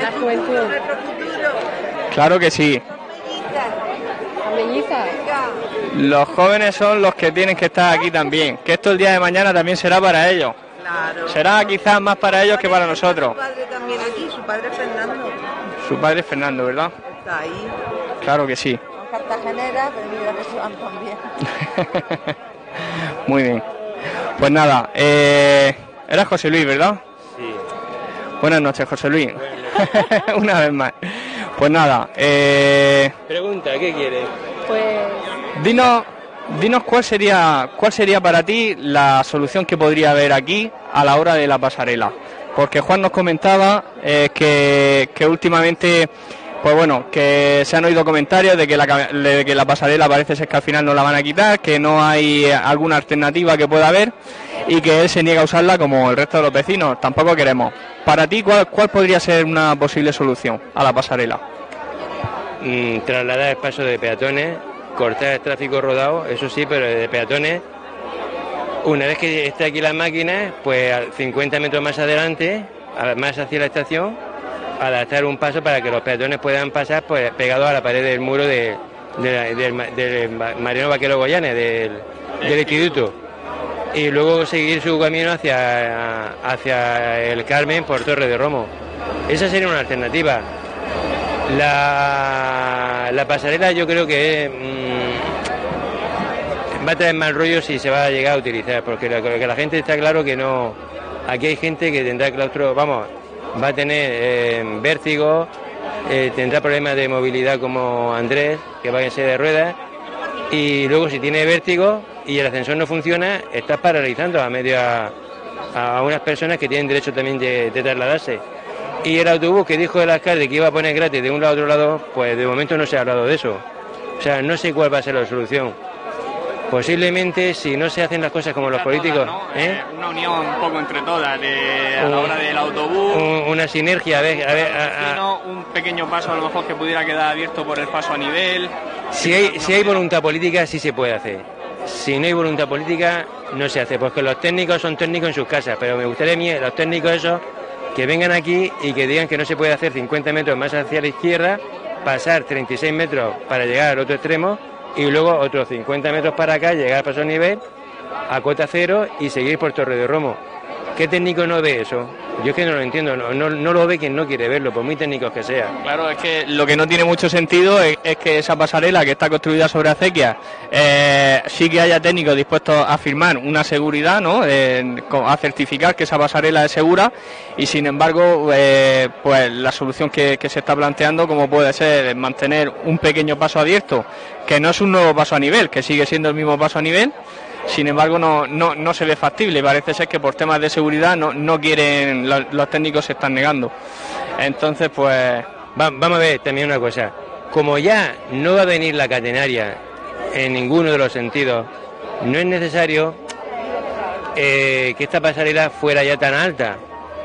Speaker 5: La juventud.
Speaker 6: claro que sí. Los jóvenes son los que tienen que estar aquí también. Que esto el día de mañana también será para ellos. Será quizás más para ellos que para nosotros.
Speaker 8: Aquí, su padre Fernando.
Speaker 6: Su padre es Fernando, ¿verdad?
Speaker 8: Está ahí.
Speaker 6: Claro que sí.
Speaker 8: Con Cartagenera, pero mira que se van también. (laughs)
Speaker 6: Muy bien. Pues nada, eh, era José Luis, ¿verdad?
Speaker 9: Sí.
Speaker 6: Buenas noches, José Luis. (laughs) Una vez más. Pues nada, eh,
Speaker 9: Pregunta, ¿qué quieres?
Speaker 5: Pues
Speaker 6: dinos, dinos cuál sería, cuál sería para ti la solución que podría haber aquí a la hora de la pasarela. Porque Juan nos comentaba eh, que, últimamente, pues bueno, que se han oído comentarios de que, la, que la pasarela parece ser que al final no la van a quitar, que no hay eh, alguna alternativa que pueda haber y que él se niega a usarla como el resto de los vecinos. Tampoco queremos. Para ti, ¿cuál, cuál podría ser una posible solución a la pasarela?
Speaker 9: Mm, trasladar el paso de peatones, cortar el tráfico rodado, eso sí, pero de peatones. Una vez que esté aquí las máquinas, pues a 50 metros más adelante, más hacia la estación, adaptar un paso para que los peatones puedan pasar pues, pegados a la pared del muro de, de la- del, ma- del Ma- Mariano Vaquero Goyanes, del, del instituto. Y luego seguir su camino hacia, hacia el Carmen por Torre de Romo. Esa sería una alternativa. La, la pasarela yo creo que mm, va a traer mal rollo si se va a llegar a utilizar, porque la, que la gente está claro que no... Aquí hay gente que tendrá claustro, vamos, va a tener eh, vértigo, eh, tendrá problemas de movilidad como Andrés, que va en silla de ruedas, y luego si tiene vértigo y el ascensor no funciona, estás paralizando a medio a, a unas personas que tienen derecho también de, de trasladarse. Y el autobús que dijo el alcalde que iba a poner gratis de un lado a otro lado, pues de momento no se ha hablado de eso. O sea, no sé cuál va a ser la solución. Posiblemente si no se hacen las cosas como los políticos, ¿eh?
Speaker 6: Una unión un poco entre todas, de, a la hora del autobús.
Speaker 9: Un- una sinergia, a ver, a ver, a-
Speaker 6: un pequeño paso a lo mejor que pudiera quedar abierto por el paso a nivel.
Speaker 9: Si hay, si hay voluntad política, sí se puede hacer. Si no hay voluntad política, no se hace. Porque los técnicos son técnicos en sus casas, pero me gustaría a mí, los técnicos esos, que vengan aquí y que digan que no se puede hacer 50 metros más hacia la izquierda, pasar 36 metros para llegar al otro extremo y luego otros 50 metros para acá, llegar al paso a nivel, a cota cero y seguir por Torre de Romo. ¿Qué técnico no ve eso? Yo es que no lo entiendo, no, lo ve quien no quiere verlo, por muy técnicos que sea.
Speaker 6: Claro, es que lo que no tiene mucho sentido es, que esa pasarela que está construida sobre acequia eh, sí que haya técnicos dispuestos a firmar una seguridad, ¿no? Eh, a certificar que esa pasarela es segura y sin embargo, eh, pues la solución que se está planteando, como puede ser mantener un pequeño paso abierto, que no es un nuevo paso a nivel, que sigue siendo el mismo paso a nivel. Sin embargo, no, no, no se ve factible. Parece ser que por temas de seguridad no, no quieren, los, técnicos se están negando. Entonces, pues
Speaker 9: Va- vamos a ver también una cosa. Como ya no va a venir la catenaria en ninguno de los sentidos, no es necesario eh, que esta pasarela fuera ya tan alta.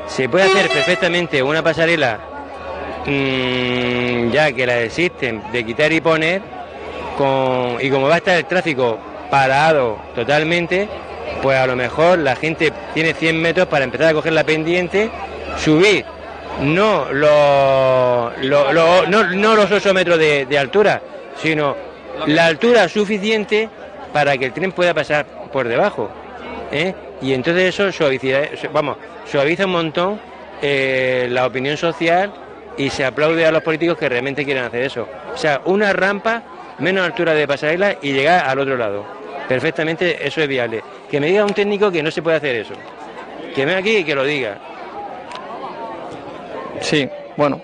Speaker 9: Se puede hacer perfectamente una pasarela mm, ya que la existen de quitar y poner con, y como va a estar el tráfico parado totalmente, pues a lo mejor la gente tiene 100 metros para empezar a coger la pendiente, subir no lo- no, no los 8 metros de, de altura, sino la altura suficiente para que el tren pueda pasar por debajo. ¿eh? Y entonces eso suaviza, vamos, suaviza un montón eh, la opinión social y se aplaude a los políticos que realmente quieren hacer eso. O sea, una rampa, menos altura de pasarela y llegar al otro lado. Perfectamente eso es viable. Que me diga un técnico que no se puede hacer eso. Que venga aquí y que lo diga.
Speaker 6: Sí, bueno,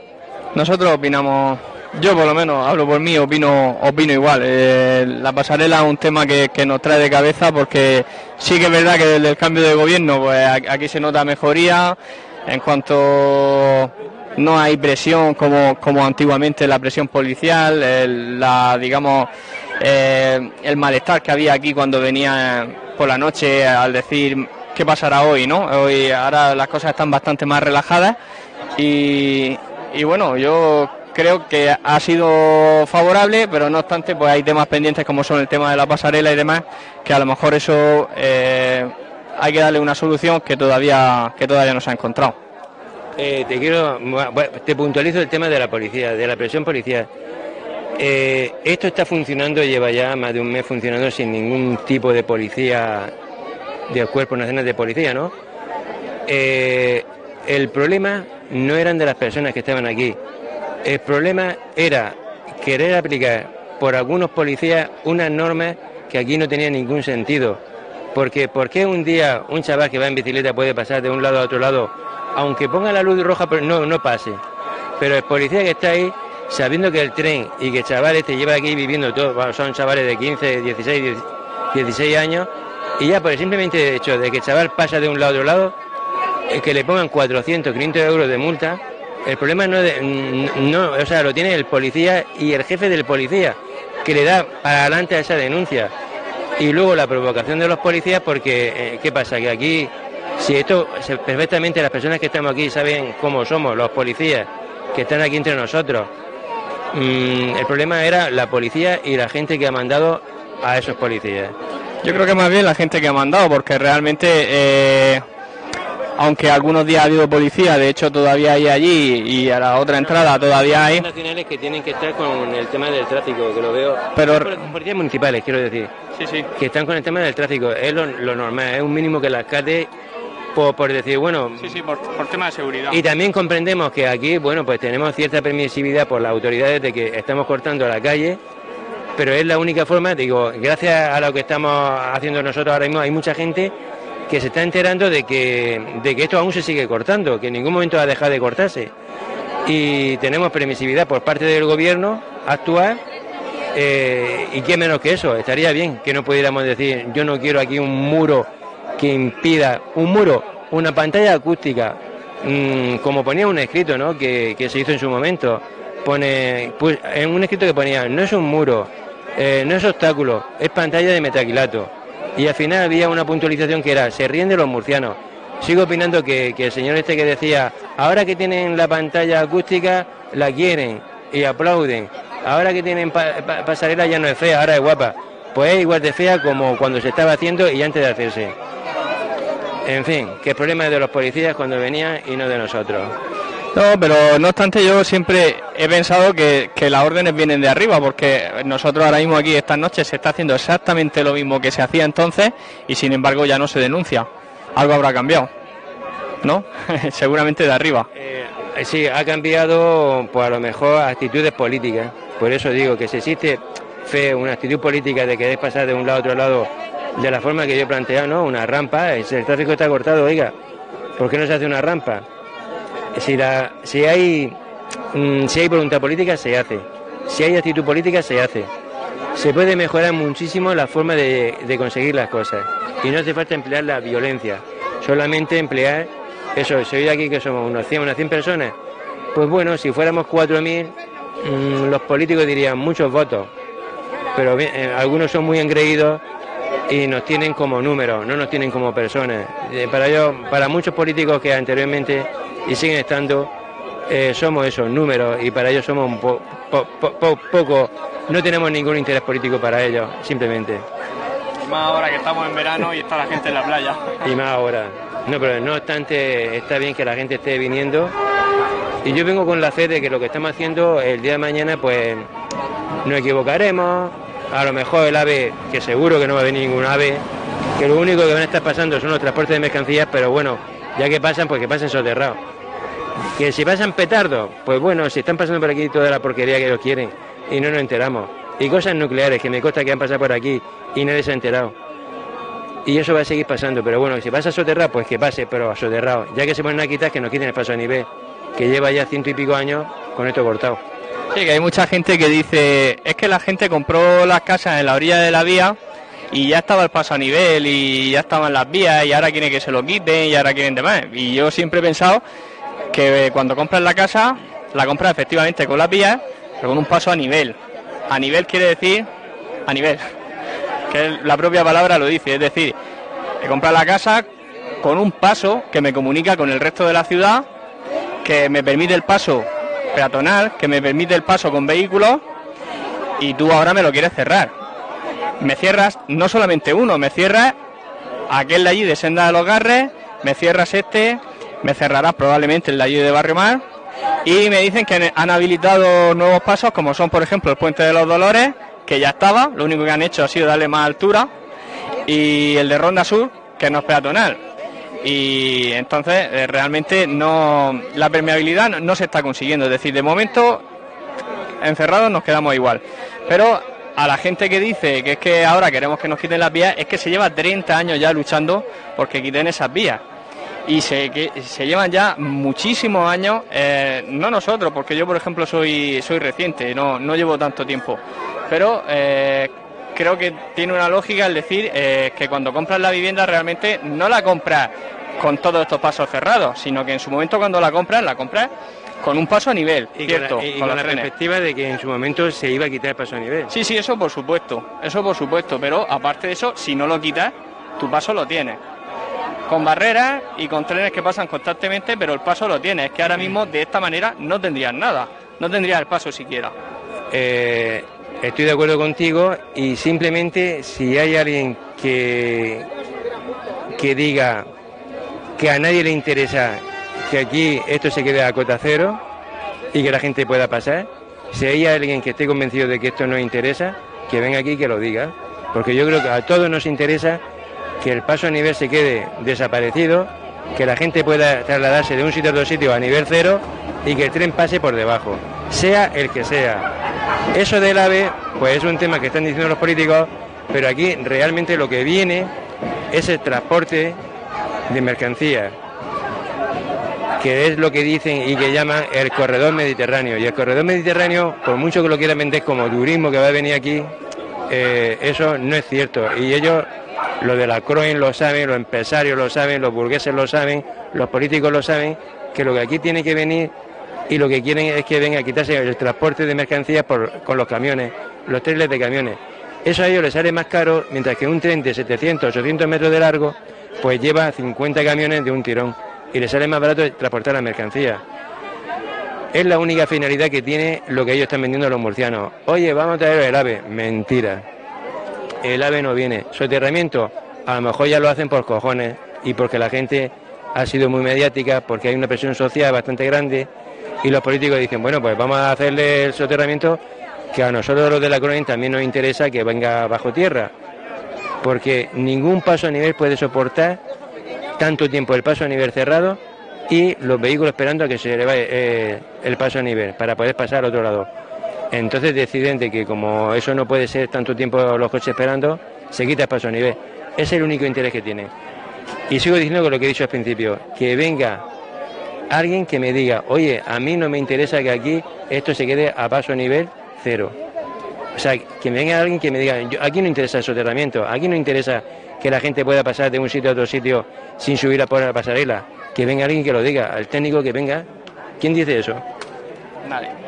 Speaker 6: nosotros opinamos, yo por lo menos hablo por mí, opino, opino igual. Eh, la pasarela es un tema que, que nos trae de cabeza porque sí que es verdad que desde el cambio de gobierno pues aquí se nota mejoría en cuanto no hay presión como, como antiguamente la presión policial, el- la digamos eh, el malestar que había aquí cuando venía por la noche al decir qué pasará hoy, ¿no? Hoy ahora las cosas están bastante más relajadas y, y bueno, yo creo que ha sido favorable, pero no obstante, pues hay temas pendientes como son el tema de la pasarela y demás, que a lo mejor eso eh, hay que darle una solución que todavía que todavía no se ha encontrado.
Speaker 9: Eh, te quiero, te puntualizo el tema de la policía, de la presión policial. Eh, esto está funcionando, lleva ya más de un mes funcionando sin ningún tipo de policía, de cuerpos nacionales de policía, ¿no? Eh, el problema no eran de las personas que estaban aquí. El problema era querer aplicar por algunos policías unas normas que aquí no tenían ningún sentido. Porque ¿por qué un día un chaval que va en bicicleta puede pasar de un lado a otro lado, aunque ponga la luz roja, no, no pase? Pero el policía que está ahí, sabiendo que el tren y que el chaval este lleva aquí viviendo todo, son chavales de 15, 16, 10 16 años, y ya por el simplemente hecho de que el chaval pasa de un lado a otro lado, que le pongan 400, 500 euros de multa, el problema no, es de- no, o sea, lo tiene el policía y el jefe del policía, que le da para adelante a esa denuncia. Y luego la provocación de los policías, porque, eh, ¿qué pasa? Que aquí, si esto, perfectamente las personas que estamos aquí saben cómo somos, los policías que están aquí entre nosotros. Mm, el problema era la policía y la gente que ha mandado a esos policías.
Speaker 6: Yo creo que más bien la gente que ha mandado, porque realmente, eh, aunque algunos días ha habido policía, de hecho todavía hay allí y a la otra entrada todavía hay.
Speaker 9: nacionales que tienen que estar con el tema del tráfico, que lo veo.
Speaker 6: Pero-
Speaker 9: Pol- policías municipales, quiero decir.
Speaker 6: Sí, sí.
Speaker 9: Que están con el tema del tráfico. Es lo, lo normal, es un mínimo que el alcalde, por, por decir, bueno.
Speaker 6: Sí, sí, por, por tema de seguridad.
Speaker 9: Y también comprendemos que aquí, bueno, pues tenemos cierta permisividad por las autoridades de que estamos cortando la calle, pero es la única forma, digo, gracias a lo que estamos haciendo nosotros ahora mismo, hay mucha gente que se está enterando de que, de que esto aún se sigue cortando, que en ningún momento ha dejado de cortarse. Y tenemos permisividad por parte del gobierno actual, eh, y qué menos que eso, estaría bien que no pudiéramos decir, yo no quiero aquí un muro que impida, un muro, una pantalla acústica, mm, como ponía un escrito, ¿no? Que, que se hizo en su momento, pone, pues, en un escrito que ponía, no es un muro, Eh, no es obstáculo, es pantalla de metaquilato. Y al final había una puntualización que era, se ríen de los murcianos. Sigo opinando que, que el señor este que decía, ahora que tienen la pantalla acústica, la quieren y aplauden. Ahora que tienen pa- pa- pasarela ya no es fea, ahora es guapa. Pues es igual de fea como cuando se estaba haciendo y antes de hacerse. En fin, que el problema es de los policías cuando venían y no de nosotros.
Speaker 6: No, pero no obstante yo siempre he pensado que, que las órdenes vienen de arriba, porque nosotros ahora mismo aquí estas noches se está haciendo exactamente lo mismo que se hacía entonces y sin embargo ya no se denuncia. Algo habrá cambiado, ¿no? (laughs) Seguramente de arriba.
Speaker 9: Eh, sí, ha cambiado, pues a lo mejor, actitudes políticas. Por eso digo que si existe fe, una actitud política de querer pasar de un lado a otro lado de la forma que yo he planteado, ¿no? Una rampa, el tráfico está cortado, oiga, ¿por qué no se hace una rampa? Si, la, si, hay, mm, si hay voluntad política, se hace. Si hay actitud política, se hace. Se puede mejorar muchísimo la forma de, de conseguir las cosas. Y no hace falta emplear la violencia, solamente emplear eso. Si hoy aquí que somos unos 100, unas 100 personas, pues bueno, si fuéramos 4.000, mm, los políticos dirían muchos votos. Pero bien, eh, algunos son muy engreídos y nos tienen como números, no nos tienen como personas. Eh, para ellos, para muchos políticos que anteriormente y siguen estando, eh, somos esos números y para ellos somos un po- po- po- po- poco, no tenemos ningún interés político para ellos, simplemente.
Speaker 6: Y más ahora que estamos en verano y está la gente en la playa.
Speaker 9: Y más ahora. No, pero no obstante, está bien que la gente esté viniendo. Y yo vengo con la fe de que lo que estamos haciendo el día de mañana, pues nos equivocaremos. A lo mejor el AVE, que seguro que no va a venir ningún AVE, que lo único que van a estar pasando son los transportes de mercancías, pero bueno, ya que pasan, pues que pasen soterrados. Que si pasan petardos, pues bueno, si están pasando por aquí toda la porquería que ellos quieren y no nos enteramos. Y cosas nucleares que me consta que han pasado por aquí y nadie se ha enterado. Y eso va a seguir pasando, pero bueno, si pasa a soterrar, pues que pase, pero a soterrado. Ya que se ponen a quitar, que nos quiten el paso a nivel, que lleva ya ciento y pico años con esto cortado.
Speaker 6: Sí, que hay mucha gente que dice, es que la gente compró las casas en la orilla de la vía y ya estaba el paso a nivel y ya estaban las vías y ahora quieren que se lo quiten y ahora quieren demás. Y yo siempre he pensado que cuando compras la casa, la compras efectivamente con las vías, pero con un paso a nivel. A nivel quiere decir a nivel, (laughs) que la propia palabra lo dice, es decir, he comprado la casa con un paso que me comunica con el resto de la ciudad, que me permite el paso peatonal, que me permite el paso con vehículos y tú ahora me lo quieres cerrar. Me cierras no solamente uno, me cierras aquel de allí de Senda de los Garres, me cierras este, me cerrarás probablemente el de allí de Barrio Mar y me dicen que han habilitado nuevos pasos como son por ejemplo el Puente de los Dolores, que ya estaba, lo único que han hecho ha sido darle más altura y el de Ronda Sur, que no es peatonal. Y entonces eh, realmente no la permeabilidad no, se está consiguiendo. Es decir, de momento encerrados nos quedamos igual. Pero a la gente que dice que es que ahora queremos que nos quiten las vías, es que se lleva 30 años ya luchando porque quiten esas vías. Y se, que, se llevan ya muchísimos años, eh, no nosotros, porque yo por ejemplo soy, soy reciente, no, no llevo tanto tiempo, pero eh, creo que tiene una lógica el decir eh, que cuando compras la vivienda realmente no la compras con todos estos pasos cerrados, sino que en su momento cuando la compras, la compras con un paso a nivel,
Speaker 9: Y
Speaker 6: cierto,
Speaker 9: con la, y
Speaker 6: con
Speaker 9: la perspectiva de que en su momento se iba a quitar el paso a nivel.
Speaker 6: Sí, sí, eso por supuesto, eso por supuesto, pero aparte de eso, si no lo quitas, tu paso lo tienes. Con barreras y con trenes que pasan constantemente, pero el paso lo tienes. Es que ahora mismo de esta manera no tendrías nada, no tendrías el paso siquiera.
Speaker 9: Eh, estoy de acuerdo contigo y simplemente si hay alguien que, que diga que a nadie le interesa que aquí esto se quede a cota cero y que la gente pueda pasar, si hay alguien que esté convencido de que esto nos interesa, que venga aquí y que lo diga. Porque yo creo que a todos nos interesa que el paso a nivel se quede desaparecido, que la gente pueda trasladarse de un sitio a otro sitio a nivel cero y que el tren pase por debajo, sea el que sea. Eso del AVE, pues es un tema que están diciendo los políticos, pero aquí realmente lo que viene es el transporte de mercancías, que es lo que dicen y que llaman el corredor mediterráneo. Y el corredor mediterráneo, por mucho que lo quieran vender como turismo que va a venir aquí, eh, eso no es cierto. Y ellos, lo de la Croen lo saben, los empresarios lo saben, los burgueses lo saben, los políticos lo saben, que lo que aquí tiene que venir y lo que quieren es que venga a quitarse el transporte de mercancías por- con los camiones, los trenes de camiones. Eso a ellos les sale más caro, mientras que un tren de 700, 800 metros de largo, pues lleva 50 camiones de un tirón y les sale más barato transportar la mercancía. Es la única finalidad que tiene lo que ellos están vendiendo a los murcianos. Oye, vamos a traer el ave. Mentira. El ave no viene. Soterramiento, a lo mejor ya lo hacen por cojones y porque la gente ha sido muy mediática, porque hay una presión social bastante grande y los políticos dicen, bueno, pues vamos a hacerle el soterramiento que a nosotros los de la colonia también nos interesa que venga bajo tierra, porque ningún paso a nivel puede soportar tanto tiempo el paso a nivel cerrado y los vehículos esperando a que se le vaya eh, el paso a nivel para poder pasar al otro lado. Entonces deciden de que como eso no puede ser tanto tiempo los coches esperando, se quita paso a nivel. Es el único interés que tiene. Y sigo diciendo lo que he dicho al principio, que venga alguien que me diga, oye, a mí no me interesa que aquí esto se quede a paso a nivel cero. O sea, que me venga alguien que me diga, aquí no interesa el soterramiento, aquí no interesa que la gente pueda pasar de un sitio a otro sitio sin subir a por la pasarela. Que venga alguien que lo diga, al técnico que venga. ¿Quién dice eso?
Speaker 6: Nadie.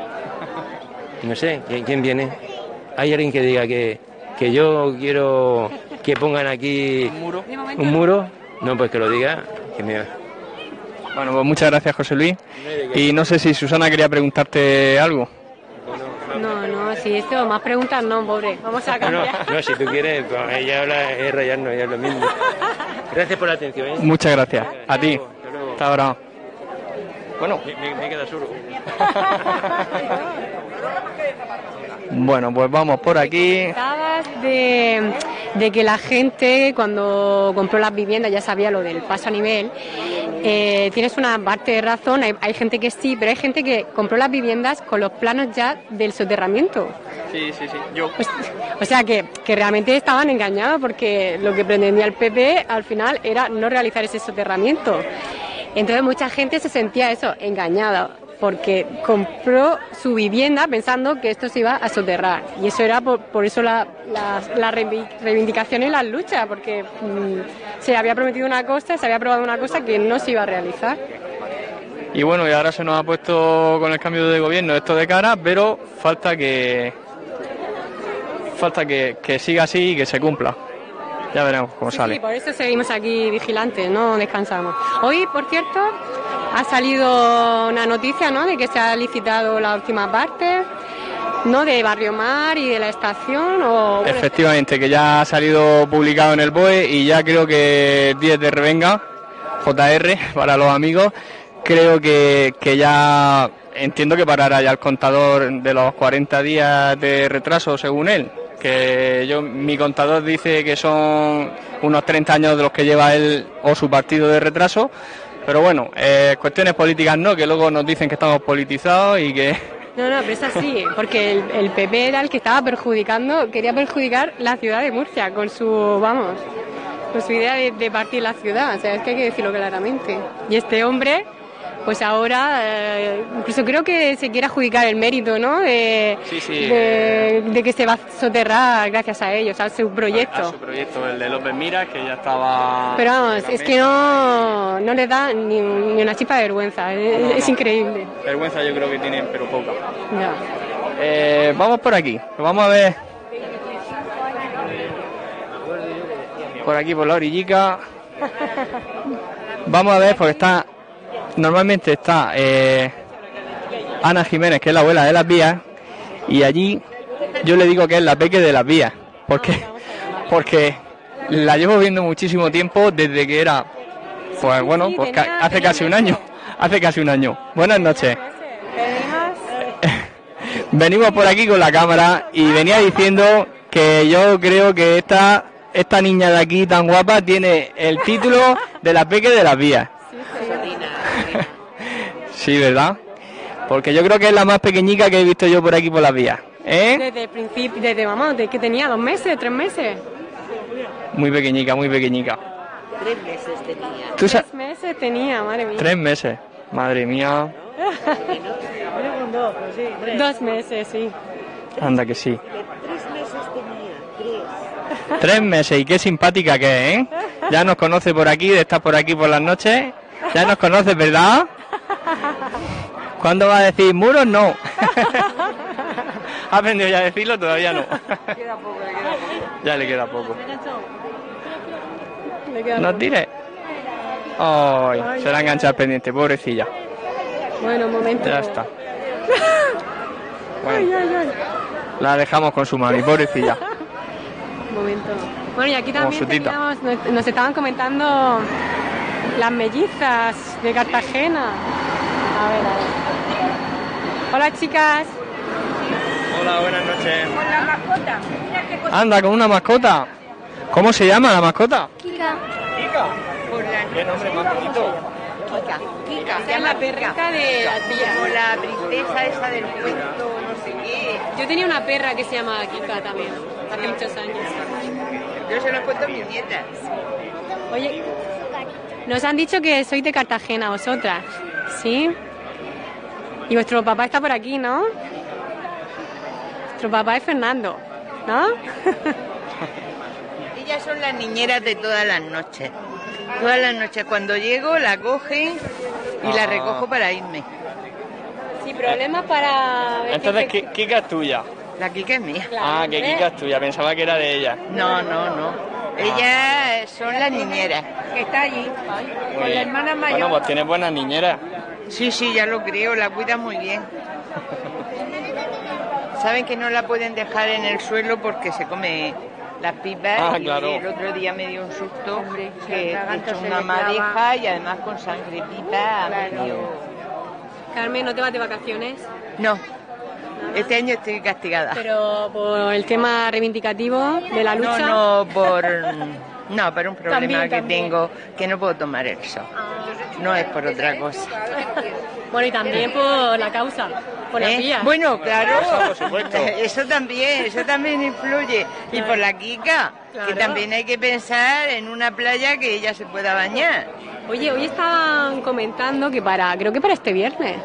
Speaker 9: No sé, ¿quién, quién viene? ¿Hay alguien que diga que, que yo quiero que pongan aquí un muro? No, pues que lo diga. Que me...
Speaker 6: Bueno, pues muchas gracias, José Luis. Y no sé si Susana quería preguntarte algo.
Speaker 5: No, no, si esto, más preguntas no, pobre. Vamos a
Speaker 9: No, no,
Speaker 5: cambiar.
Speaker 9: no, si tú quieres, pues, ella habla, es rayarnos, ella es lo mismo. Gracias por la atención. ¿eh?
Speaker 6: Muchas gracias. A ti. Hasta ahora. Bueno,
Speaker 9: Me, queda solo. (laughs)
Speaker 6: bueno, pues vamos por aquí.
Speaker 5: De, de que la gente cuando compró las viviendas ya sabía lo del paso a nivel. Eh, tienes una parte de razón, hay, hay gente que sí, pero hay gente que compró las viviendas con los planos ya del soterramiento.
Speaker 6: Sí, sí, sí. Yo.
Speaker 5: Pues, o sea que, que realmente estaban engañados porque lo que pretendía el PP al final era no realizar ese soterramiento. Entonces mucha gente se sentía eso, engañada, porque compró su vivienda pensando que esto se iba a soterrar. Y eso era por, por eso la, la, la reivi- reivindicación y la lucha, porque mm, se había prometido una cosa, se había aprobado una cosa que no se iba a realizar.
Speaker 6: Y bueno, y ahora se nos ha puesto con el cambio de gobierno esto de cara, pero falta que falta que, que siga así y que se cumpla. Ya veremos cómo
Speaker 5: Sí,
Speaker 6: sale.
Speaker 5: sí, por eso seguimos aquí vigilantes, no descansamos. Hoy, por cierto, ha salido una noticia, ¿no? De que se ha licitado la última parte, ¿no? De Barrio Mar y de la estación. O, bueno,
Speaker 6: Efectivamente, que ya ha salido publicado en el BOE y ya creo que 10 de Revenga, JR, (laughs) para los amigos, creo que, que ya entiendo que parará ya el contador de los 40 días de retraso, según él. Que yo, mi contador dice que son unos 30 años de los que lleva él o su partido de retraso. Pero bueno, eh, cuestiones políticas no, que luego nos dicen que estamos politizados y que
Speaker 5: No, no, pero es así, porque el, PP era el que estaba perjudicando, quería perjudicar la ciudad de Murcia con su, vamos, con su idea de, de partir la ciudad, o sea, es que hay que decirlo claramente. Y este hombre, pues ahora, eh, incluso creo que se quiere adjudicar el mérito, ¿no? De,
Speaker 6: Sí, sí,
Speaker 5: de, de que se va a soterrar gracias a ellos, a su proyecto.
Speaker 6: a su proyecto, el de López Mira, que ya estaba...
Speaker 5: Pero vamos, es que no, no les da ni, ni una chispa de vergüenza, es, es increíble.
Speaker 6: Vergüenza yo creo que tienen, pero poca. Eh, vamos por aquí, vamos a ver. Por aquí, por la orillica. (laughs) Vamos a ver, porque está. Normalmente está eh, Ana Jiménez, que es la abuela de las vías, y allí yo le digo que es la peque de las vías. Porque, porque la llevo viendo muchísimo tiempo desde que era, pues bueno, pues ca- hace casi un año. (laughs) Hace casi un año. Buenas noches. Venimos por aquí con la cámara y venía diciendo que yo creo que esta, esta niña de aquí tan guapa tiene el título de la peque de las vías. Sí, ¿verdad? Porque yo creo que es la más pequeñica que he visto yo por aquí por las vías. ¿Eh?
Speaker 5: Desde el principio, desde vamos, de que tenía dos meses, tres meses.
Speaker 6: Muy pequeñica, muy pequeñica.
Speaker 8: Tres meses tenía.
Speaker 6: Tú
Speaker 5: Tres meses tenía, madre mía.
Speaker 6: Tres meses. Madre mía. (laughs)
Speaker 5: Dos meses, sí.
Speaker 6: Anda que sí.
Speaker 8: Tres meses tenía. Tres.
Speaker 6: Tres meses y qué simpática que es, ¿eh? Ya nos conoce por aquí, de estar por aquí por las noches. Ya nos conoce, ¿verdad? (laughs) ¿Cuándo va a decir muros? No. (laughs) ¿Ha aprendido ya a decirlo? Todavía no. ya le queda poco. No tire. Ay, se la ha enganchado al pendiente, pobrecilla.
Speaker 5: Bueno, un momento.
Speaker 6: Ya está. (laughs)
Speaker 5: Ay, ay, ay.
Speaker 6: La dejamos con su mami, pobrecilla.
Speaker 5: Un momento. Bueno, y aquí también teníamos- nos, nos estaban comentando las mellizas de Cartagena. A ver, a ver. Hola, chicas.
Speaker 6: Hola, buenas noches.
Speaker 10: Con la mascota. Mira qué cosa.
Speaker 6: Anda, con una mascota. ¿Cómo se llama la mascota?
Speaker 10: Kika.
Speaker 6: ¿Qué nombre más bonito?
Speaker 11: Kika, Kika,
Speaker 5: es la perrita de la tía.
Speaker 11: Como la princesa esa del cuento, no sé qué.
Speaker 5: Yo tenía una perra que se llamaba Kika también, hace muchos años.
Speaker 11: Yo se lo cuento a mis nietas.
Speaker 5: Oye, nos han dicho que sois de Cartagena, vosotras, ¿sí? Y vuestro papá está por aquí, ¿no? Vuestro papá es Fernando, ¿no? (laughs)
Speaker 11: Ellas son las niñeras de todas las noches. Todas las noches cuando llego la cogen y la
Speaker 6: Ah.
Speaker 11: recojo para irme.
Speaker 5: Sin problemas para...
Speaker 6: Entonces,
Speaker 5: que-
Speaker 6: Kika es tuya.
Speaker 11: La Kika es mía.
Speaker 6: Ah, que. Kika es tuya. Pensaba que era de ella.
Speaker 11: No, no, no. Ellas son las niñeras. Que está allí. Con la hermana mayor.
Speaker 6: Bueno, pues tienes buenas niñeras.
Speaker 11: Sí, sí, ya lo creo, la cuida muy bien. Saben que no la pueden dejar en el suelo porque se come las pipas
Speaker 6: Ah,
Speaker 11: y
Speaker 6: claro.
Speaker 11: el otro día me dio un susto
Speaker 12: si
Speaker 11: que
Speaker 12: se
Speaker 11: una madeja y además con sangretita medio...
Speaker 5: Carmen, ¿no te vas de vacaciones?
Speaker 11: No, este año estoy castigada.
Speaker 5: Pero por el tema reivindicativo de la lucha...
Speaker 11: No, no, por... (laughs) No, por un problema
Speaker 5: También,
Speaker 11: que
Speaker 5: también.
Speaker 11: tengo que no puedo tomar el sol. No es por otra cosa. (laughs)
Speaker 5: Bueno, y también por la causa, por
Speaker 11: ¿Eh? Bueno, claro,
Speaker 6: por supuesto. (laughs)
Speaker 11: eso también, eso también influye. Y por la Kika, que también hay que pensar en una playa que ella se pueda bañar.
Speaker 5: Oye, hoy estaban comentando que para, creo que para este viernes,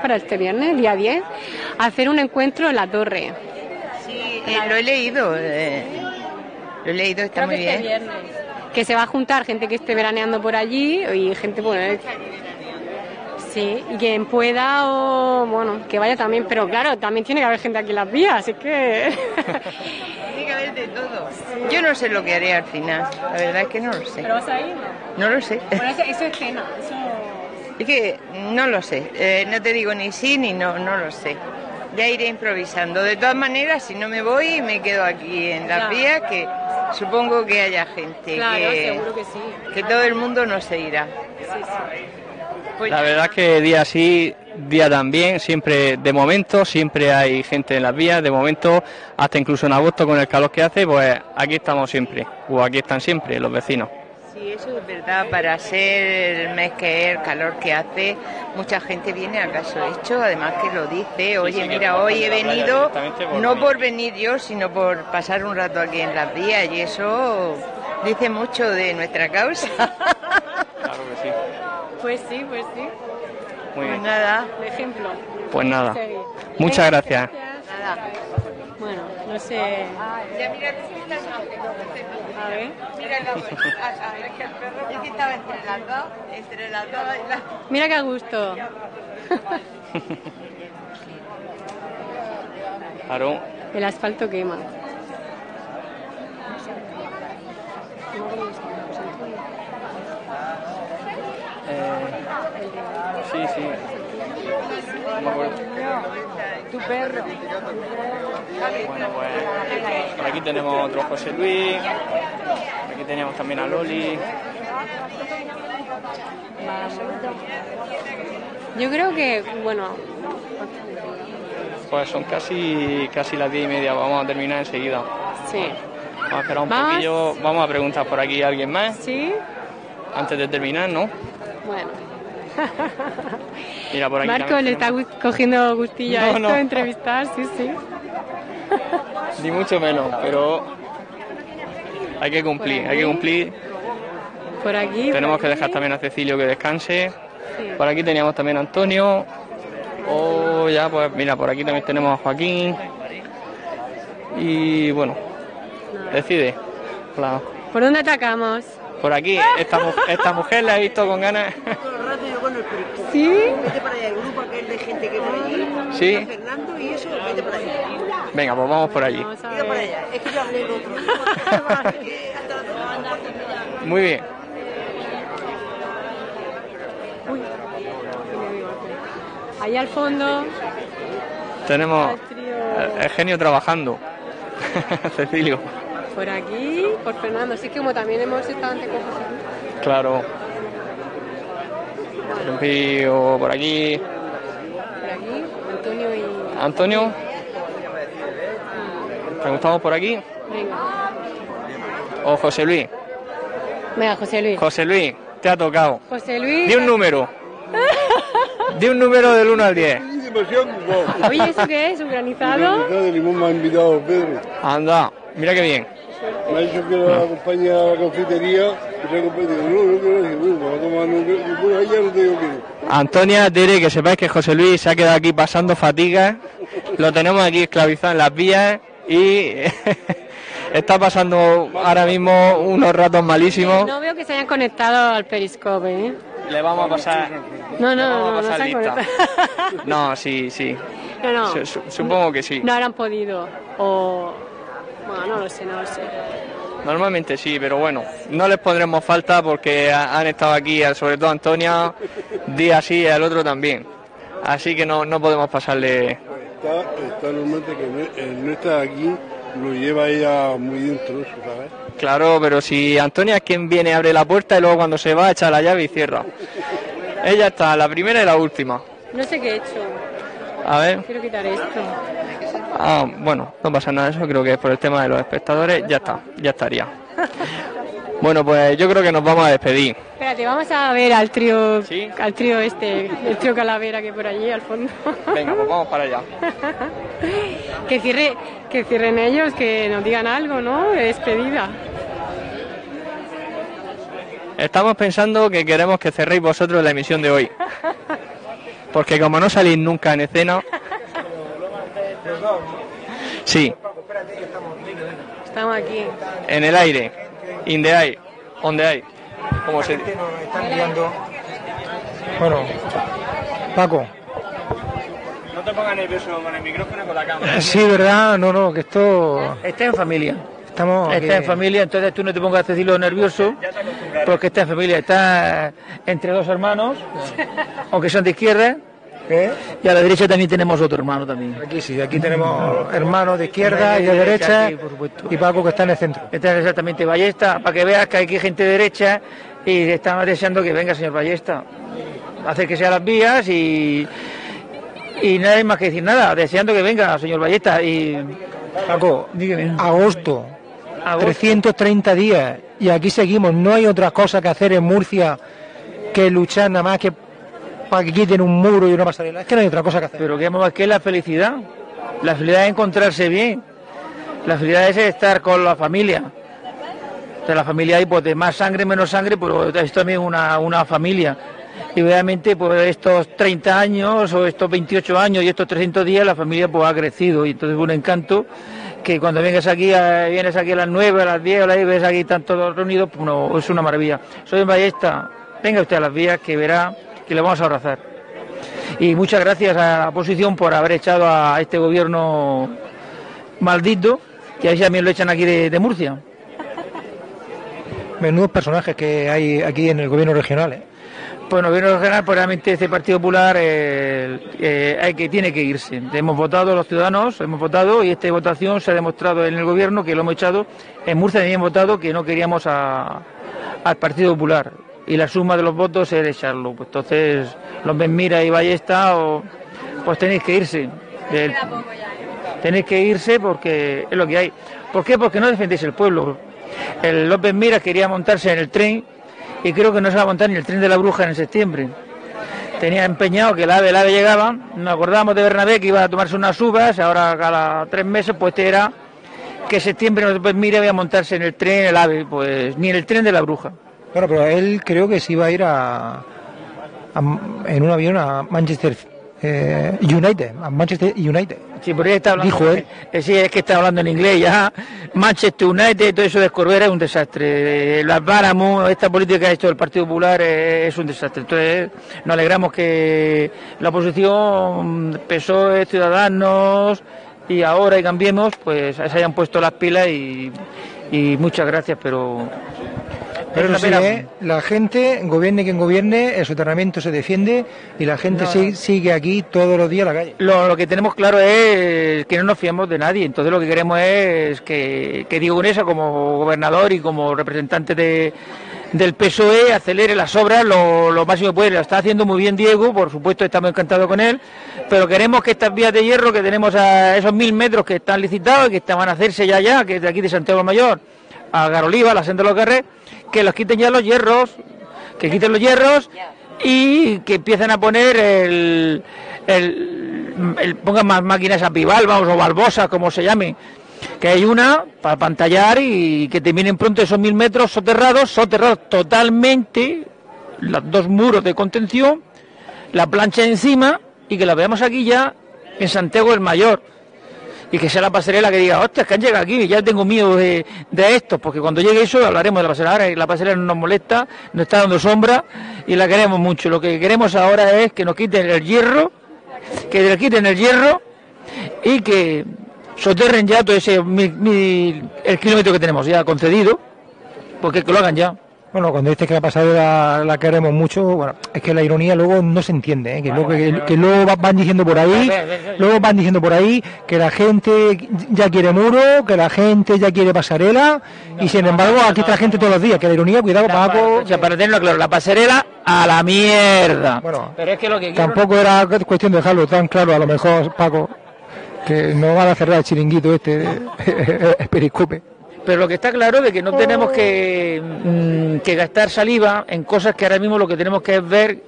Speaker 5: para este viernes, día 10, hacer un encuentro en la torre.
Speaker 11: Sí, eh, lo he leído, eh, lo he leído, está
Speaker 5: Creo
Speaker 11: muy
Speaker 5: que este
Speaker 11: bien.
Speaker 5: viernes. Que se va a juntar gente que esté veraneando por allí y gente, bueno, eh, sí, y quien pueda o, bueno, que vaya también, pero claro, también tiene que haber gente aquí en las vías, así que... (laughs)
Speaker 11: Tiene que haber de todo. Yo no sé lo que haré al final, la verdad es que no lo sé.
Speaker 5: ¿Pero vas a ir? No.
Speaker 11: No lo sé.
Speaker 5: Bueno, eso, eso es cena, eso...
Speaker 11: Es que no lo sé, eh, no te digo ni sí ni no, no lo sé. Ya iré improvisando. De todas maneras, si no me voy, me quedo aquí en las vías, que supongo que haya gente,
Speaker 5: Claro,
Speaker 11: que,
Speaker 5: seguro que sí.
Speaker 11: que todo el mundo no se irá. Pues
Speaker 6: La verdad es que día sí, día también, siempre, de momento, siempre hay gente en las vías, de momento, hasta incluso en agosto con el calor que hace, pues aquí estamos siempre, o aquí están siempre los vecinos.
Speaker 11: Sí, eso es verdad, para ser el mes que es, el calor que hace, mucha gente viene a caso hecho, además que lo dice, oye,
Speaker 6: sí,
Speaker 11: mira, hoy he venido
Speaker 6: por
Speaker 11: no
Speaker 6: venir".
Speaker 11: por venir yo, sino por pasar un rato aquí en las vías, y eso dice mucho de nuestra causa. (laughs)
Speaker 6: Claro que sí.
Speaker 5: Pues sí, pues sí.
Speaker 6: Muy
Speaker 11: Pues
Speaker 6: bien.
Speaker 11: nada,
Speaker 5: Un ejemplo.
Speaker 6: Pues nada. Muchas gracias.
Speaker 11: nada.
Speaker 5: Bueno, no sé...
Speaker 11: Ya mira,
Speaker 5: A ver...
Speaker 11: mira la es que el perro es que estaba entre las dos, entre las dos y la...
Speaker 5: Mira qué a gusto.
Speaker 6: Claro.
Speaker 5: El asfalto quema.
Speaker 6: Eh, sí, sí. No me acuerdo.
Speaker 11: Tu perro.
Speaker 6: Bueno, pues por aquí tenemos otro José Luis, aquí tenemos también a Loli.
Speaker 5: Yo creo que, bueno,
Speaker 6: Pues son casi casi las diez y media, vamos a terminar enseguida.
Speaker 5: sí.
Speaker 6: Vamos a esperar un poquillo, vamos a preguntar por aquí a alguien más
Speaker 5: ¿Sí?
Speaker 6: antes de terminar, ¿no?
Speaker 5: Bueno. (laughs)
Speaker 6: Mira, por aquí
Speaker 5: Marco le está
Speaker 6: tenemos-
Speaker 5: cogiendo gustillo a
Speaker 6: No,
Speaker 5: esto,
Speaker 6: no.
Speaker 5: a entrevistar, sí, sí. (laughs)
Speaker 6: Ni mucho menos, pero hay que cumplir, hay que cumplir.
Speaker 5: Por aquí.
Speaker 6: Tenemos
Speaker 5: por
Speaker 6: que dejar
Speaker 5: aquí.
Speaker 6: también a Cecilio que descanse.
Speaker 5: Sí.
Speaker 6: Por aquí teníamos también a Antonio. O ya, pues mira, por aquí también tenemos a Joaquín. Y bueno, decide. La-
Speaker 5: ¿Por dónde atacamos?
Speaker 6: por aquí, esta, (laughs) esta mujer la he visto con ganas.
Speaker 8: Yo con el.
Speaker 5: ¿Sí?
Speaker 8: Vete para allá, el grupo aquel de gente que por allí.
Speaker 6: Sí.
Speaker 8: está Fernando y eso, vete para allá.
Speaker 6: Venga, pues vamos por allí.
Speaker 5: Vamos
Speaker 8: para allá. Es que yo hablé el otro. (laughs)
Speaker 6: Muy bien.
Speaker 5: Ahí al fondo,
Speaker 6: Tenemos
Speaker 5: el trío
Speaker 6: el, el genio trabajando. (laughs) Cecilio.
Speaker 5: por aquí, por Fernando. Así que como también hemos estado ante cosas aquí.
Speaker 6: Claro. Rocío por aquí.
Speaker 5: Por aquí, Antonio y...
Speaker 6: Antonio. Preguntamos por aquí.
Speaker 5: Venga.
Speaker 6: O José Luis.
Speaker 5: Venga, José Luis.
Speaker 6: José Luis, te ha tocado.
Speaker 5: José Luis.
Speaker 6: Di un número. Di un número del 1 al 10.
Speaker 5: Oye, ¿eso qué es? ¿Un granizado?
Speaker 13: de limón me ha invitado Pedro.
Speaker 6: Anda, mira qué bien.
Speaker 13: Me ha dicho que lo acompaña a la confitería no, no no no.
Speaker 6: Antonia, Tere, que sepáis que José Luis se ha quedado aquí pasando fatigas. Lo tenemos aquí esclavizado en las vías y (laughs) está pasando ahora mismo unos ratos malísimos.
Speaker 5: No veo que se hayan conectado al periscope, ¿eh?
Speaker 6: Le vamos a pasar.
Speaker 5: No, no,
Speaker 6: vamos a
Speaker 5: no, no, se
Speaker 6: pasar
Speaker 5: conectado. (laughs)
Speaker 6: No, sí, sí.
Speaker 5: No, no.
Speaker 6: Su- su- supongo que sí.
Speaker 5: No habrán podido. O... Bueno, no lo sé, no lo sé.
Speaker 6: Normalmente sí, pero bueno, no les pondremos falta porque ha- han estado aquí, eh, sobre todo Antonia, día sí y el otro también. Así que no, no podemos pasarle.
Speaker 13: Está, está normalmente que no, el no está aquí, lo lleva ella muy dentro, ¿sabes?
Speaker 6: Claro, pero si Antonia es quien viene, abre la puerta y luego cuando se va echa la llave y cierra. Ella está, la primera y la última.
Speaker 5: No sé qué he hecho.
Speaker 6: A ver.
Speaker 5: Quiero quitar esto.
Speaker 6: Ah, bueno, no pasa nada, eso creo que por el tema de los espectadores, ya está, ya estaría. (laughs) Bueno, pues yo creo que nos vamos a despedir.
Speaker 5: Espérate, vamos a ver al trío, al trío este, el trío Calavera que por allí al fondo.
Speaker 6: Venga, pues vamos para allá. (laughs)
Speaker 5: que cierre, que cierren ellos, que nos digan algo, ¿no? De despedida.
Speaker 6: Estamos pensando que queremos que cerréis vosotros la emisión de hoy. (laughs) Porque como no salís nunca en escena... Sí,
Speaker 5: Estamos aquí.
Speaker 6: en el aire, in the air, on the air, como se.
Speaker 1: Bueno, Paco.
Speaker 6: No te pongas nervioso con el micrófono y con la cámara. (laughs)
Speaker 1: Sí, ¿verdad? No, no, que esto...
Speaker 2: Está en familia.
Speaker 1: Estamos...
Speaker 2: Está
Speaker 1: que-
Speaker 2: en familia, entonces tú no te pongas a decirlo nervioso, porque está en familia, está entre dos hermanos, aunque son de izquierda, y a la derecha también tenemos otro hermano también.
Speaker 1: Aquí sí, aquí tenemos hermanos de izquierda y de derecha,
Speaker 2: sí, por supuesto.
Speaker 1: y Paco que está en el centro.
Speaker 2: Está exactamente Ballesta, para que veas que hay aquí gente derecha y estamos deseando que venga señor Ballesta. Hacer que sea las vías y, y nada hay más que decir nada, deseando que venga señor Ballesta y
Speaker 1: Paco,
Speaker 2: dígame.
Speaker 1: agosto,
Speaker 2: Agosto.
Speaker 1: 330 días, y aquí seguimos. No hay otra cosa que hacer en Murcia que luchar nada más que para que quiten un muro y una pasarela. Es que no hay otra cosa que hacer.
Speaker 2: Pero que más que la felicidad. La felicidad es encontrarse bien. La felicidad es estar con la familia. De la familia hay pues de más sangre, menos sangre, pero es también una, una familia. Y obviamente pues estos 30 años o estos 28 años y estos 300 días la familia pues ha crecido y entonces es un encanto que cuando vengas aquí, a- vienes aquí a las 9, a las 10, a las 10, ves aquí están todos reunidos, pues no, es una maravilla. Soy Ballesta, venga usted a las vías que verá que le vamos a abrazar. Y muchas gracias a la oposición por haber echado a este gobierno maldito, y a también lo echan aquí de, de Murcia.
Speaker 1: Menudos personajes que hay aquí en el gobierno regional. ¿eh?
Speaker 2: Bueno, gobierno regional, pues realmente este Partido Popular eh, eh, hay que, tiene que irse. Hemos votado los ciudadanos, hemos votado y esta votación se ha demostrado en el gobierno que lo hemos echado. En Murcia también hemos votado que no queríamos a- al Partido Popular y la suma de los votos es echarlo. Pues entonces, los Benmira y Ballesta, o, pues tenéis que irse. Del- tenéis que irse porque es lo que hay. ¿Por qué? Porque no defendéis el pueblo. El López Mira quería montarse en el tren y creo que no se va a montar ni el tren de la bruja en septiembre. Tenía empeñado que el AVE, el AVE llegaba, nos acordábamos de Bernabé que iba a tomarse unas uvas, ahora cada tres meses pues este era que septiembre López Mira iba a montarse en el tren, el AVE, pues ni en el tren de la bruja.
Speaker 1: Bueno, pero él creo que se iba a ir a, a- en un avión a Manchester eh, United, a Manchester United.
Speaker 2: Sí, por ahí está hablando.
Speaker 1: Dijo él.
Speaker 2: Eh, sí, es que está hablando en inglés ya. Manchester United, todo eso de Escorbera es un desastre. Las Báramos, esta política que ha hecho el Partido Popular es un desastre. Entonces, nos alegramos que la oposición, PSOE, Ciudadanos y ahora y Cambiemos, pues se hayan puesto las pilas y, y muchas gracias, pero.
Speaker 1: Pero
Speaker 2: una
Speaker 1: sí. ¿eh? la gente, gobierne quien gobierne, el soterramiento se defiende y la gente
Speaker 2: No.
Speaker 1: sigue, sigue aquí todos los días a la calle.
Speaker 2: Lo, lo que tenemos claro es que no nos fiamos de nadie. Entonces lo que queremos es que, que Diego Unesa, como gobernador y como representante de, del PSOE, acelere las obras lo, lo máximo que puede. Lo está haciendo muy bien Diego, por supuesto estamos encantados con él, pero queremos que estas vías de hierro que tenemos a esos mil metros que están licitados y que están, van a hacerse ya ya, que es de aquí de Santiago Mayor a Garoliva, la senda de los Carrés, que los quiten ya los hierros, que quiten los hierros y que empiecen a poner el, el, pongan más máquinas a bivalvas o balbosas, como se llame, que hay una para pantallar y que terminen pronto esos mil metros soterrados, soterrados totalmente, los dos muros de contención, la plancha encima y que la veamos aquí ya en Santiago el Mayor. Y que sea la pasarela que diga, hostia, que han llegado aquí, ya tengo miedo de, de esto, porque cuando llegue eso hablaremos de la pasarela. Ahora la pasarela no nos molesta, nos está dando sombra y la queremos mucho. Lo que queremos ahora es que nos quiten el hierro, que le quiten el hierro y que soterren ya todo ese mil- el kilómetro que tenemos ya concedido, porque que lo hagan ya.
Speaker 1: Bueno, cuando dices que la pasarela la queremos mucho, bueno, es que la ironía luego no se entiende, ¿eh? que, luego, que, que luego va- van diciendo por ahí, luego van diciendo por ahí que la gente ya quiere muro, que la gente ya quiere pasarela, y sin embargo aquí está la gente todos los días, que la ironía, cuidado, Paco,
Speaker 2: O sea, para tenerlo claro, la pasarela a la mierda. pero es que lo que
Speaker 1: tampoco era cuestión de dejarlo tan claro, a lo mejor, Paco, que no van a cerrar el chiringuito este, el periscope.
Speaker 2: Pero lo que está claro es que no tenemos que, mm, que gastar saliva en cosas que ahora mismo lo que tenemos que es ver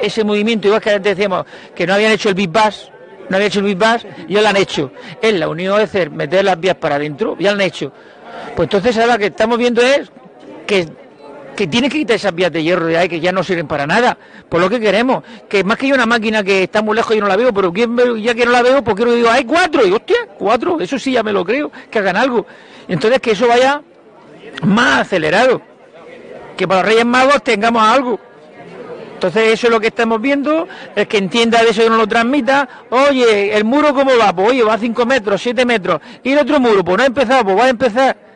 Speaker 2: ese movimiento, igual que antes decíamos que no habían hecho el Big Bass, no habían hecho el Big Bass, ya lo han hecho. Es la unión de hacer, meter las vías para adentro, ya lo han hecho. Pues entonces ahora lo que estamos viendo es que, que tiene que quitar esas vías de hierro ahí que ya no sirven para nada, por lo que queremos. Que más que hay una máquina que está muy lejos y no la veo, pero ¿quién ve- ya que no la veo, pues quiero digo, hay cuatro, y hostia, cuatro, eso sí ya me lo creo, que hagan algo. Entonces que eso vaya más acelerado, que para los Reyes Magos tengamos algo. Entonces eso es lo que estamos viendo, el que entienda de eso y no lo transmita, oye, el muro cómo va, pues oye, va a 5 metros, 7 metros, y el otro muro, pues no ha empezado, pues va a empezar.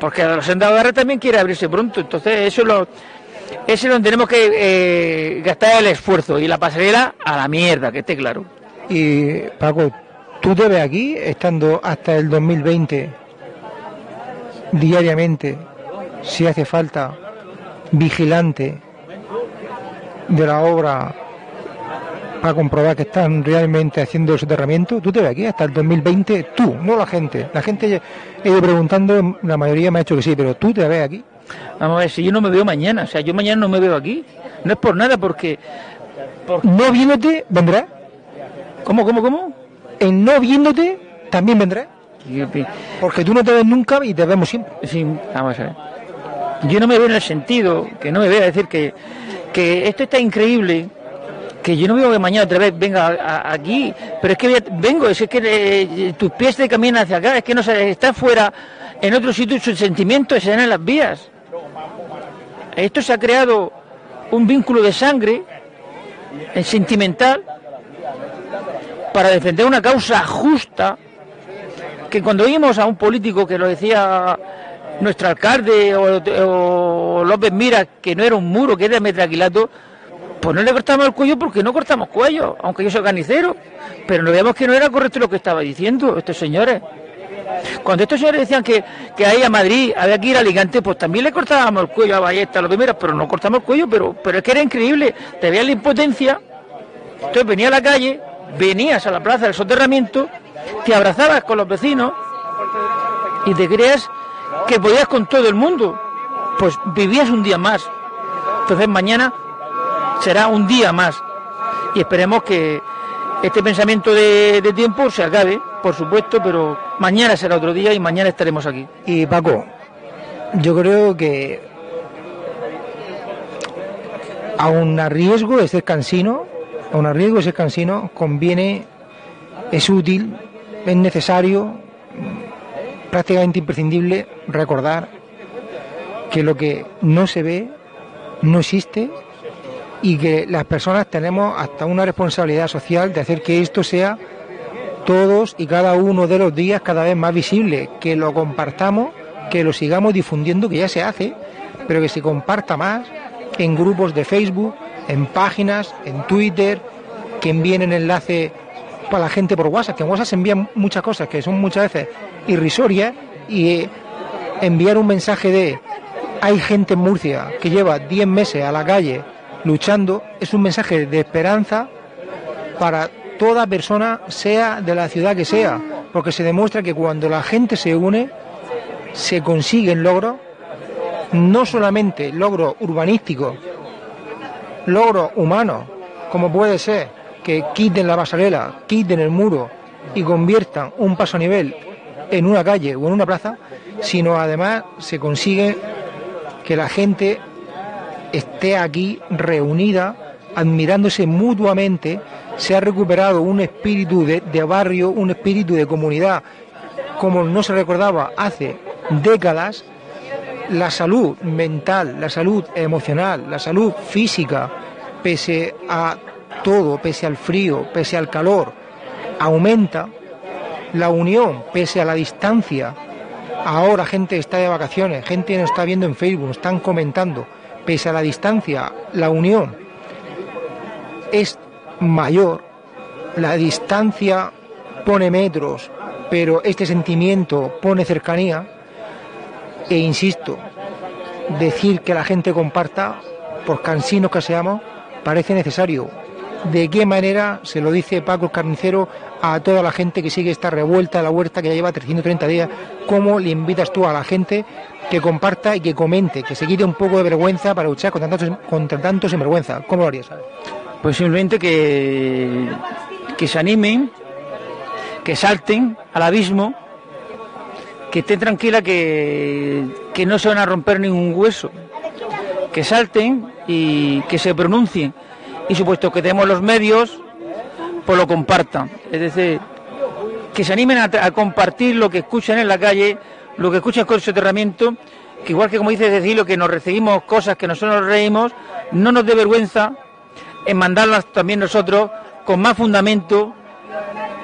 Speaker 2: Porque los sendadores también quiere abrirse pronto, entonces eso es lo, eso es donde tenemos que eh, gastar el esfuerzo y la pasarela a la mierda, que esté claro.
Speaker 1: Y Paco, tú te ves aquí, estando hasta el 2020, diariamente, si hace falta, vigilante de la obra para comprobar que están realmente haciendo el soterramiento, tú te ves aquí hasta el 2020, tú, no la gente. La gente, he ido preguntando, la mayoría me ha dicho que sí, pero tú te ves aquí.
Speaker 2: Vamos a ver, si yo no me veo mañana, o sea, yo mañana no me veo aquí, no es por nada, porque...
Speaker 1: No viéndote, vendrás.
Speaker 2: ¿Cómo, cómo, cómo?
Speaker 1: En no viéndote, también vendrás. Porque tú no te ves nunca y te vemos siempre.
Speaker 2: Sí, vamos a ver. Yo no me veo en el sentido, que no me veo, es decir, que, que esto está increíble, que yo no veo que mañana otra vez venga aquí, pero es que vengo, es que eh, tus pies te caminan hacia acá, es que no sé, está fuera, en otro sitio sus sentimientos se dan en las vías. Esto se ha creado un vínculo de sangre, eh, sentimental, para defender una causa justa, que cuando oímos a un político que lo decía nuestro alcalde o, o López Mira, que no era un muro, que era metraquilato, pues no le cortamos el cuello porque no cortamos cuello, aunque yo soy carnicero. Pero no veamos que no era correcto lo que estaba diciendo estos señores. Cuando estos señores decían que, que ahí a Madrid había que ir a Alicante, pues también le cortábamos el cuello a Ballesta, a los primeros, pero no cortamos el cuello, pero, pero es que era increíble. Te veías la impotencia, entonces venía a la calle, venías a la plaza del soterramiento, te abrazabas con los vecinos y te creas que podías con todo el mundo. Pues vivías un día más. Entonces mañana será un día más. Y esperemos que este pensamiento de, tiempo se acabe, por supuesto, pero mañana será otro día y mañana estaremos aquí.
Speaker 1: Y Paco, yo creo que aun a riesgo de ser cansino, aun a riesgo de ser cansino, conviene, es útil, es necesario, prácticamente imprescindible recordar que lo que no se ve no existe y que las personas tenemos hasta una responsabilidad social de hacer que esto sea todos y cada uno de los días cada vez más visible, que lo compartamos, que lo sigamos difundiendo, que ya se hace, pero que se comparta más en grupos de Facebook, en páginas, en Twitter, que envíen el enlace para la gente por WhatsApp, que en WhatsApp se envían muchas cosas que son muchas veces irrisorias y enviar un mensaje de hay gente en Murcia que lleva 10 meses a la calle luchando, es un mensaje de esperanza para toda persona, sea de la ciudad que sea, porque se demuestra que cuando la gente se une, se consiguen logros, no solamente logros urbanísticos, logros humanos, como puede ser que quiten la pasarela, quiten el muro y conviertan un paso a nivel en una calle o en una plaza, sino además se consigue que la gente esté aquí reunida, admirándose mutuamente, se ha recuperado un espíritu de, barrio, un espíritu de comunidad, como no se recordaba hace décadas, la salud mental, la salud emocional, la salud física, pese a todo, pese al frío, pese al calor, aumenta. La unión, pese a la distancia. Ahora gente está de vacaciones, gente nos está viendo en Facebook, nos están comentando, pese a la distancia, la unión es mayor, la distancia pone metros, pero este sentimiento pone cercanía, e insisto, decir que la gente comparta, por cansinos que seamos, parece necesario. ¿De qué manera se lo dice Paco el Carnicero a toda la gente que sigue esta revuelta de la huerta que ya lleva 330 días? ¿Cómo le invitas tú a la gente que comparta y que comente, que se quite un poco de vergüenza para luchar contra tanto, contra tanto sinvergüenza? ¿Cómo lo harías?
Speaker 2: Pues simplemente que, que se animen, que salten al abismo, que estén tranquila que, que no se van a romper ningún hueso, que salten y que se pronuncien. Y supuesto que tenemos los medios, pues lo compartan. Es decir, que se animen a, compartir lo que escuchan en la calle, lo que escuchan con el soterramiento, que igual que como dice Cecilio, que nos recibimos cosas que nosotros nos reímos, no nos dé vergüenza en mandarlas también nosotros con más fundamento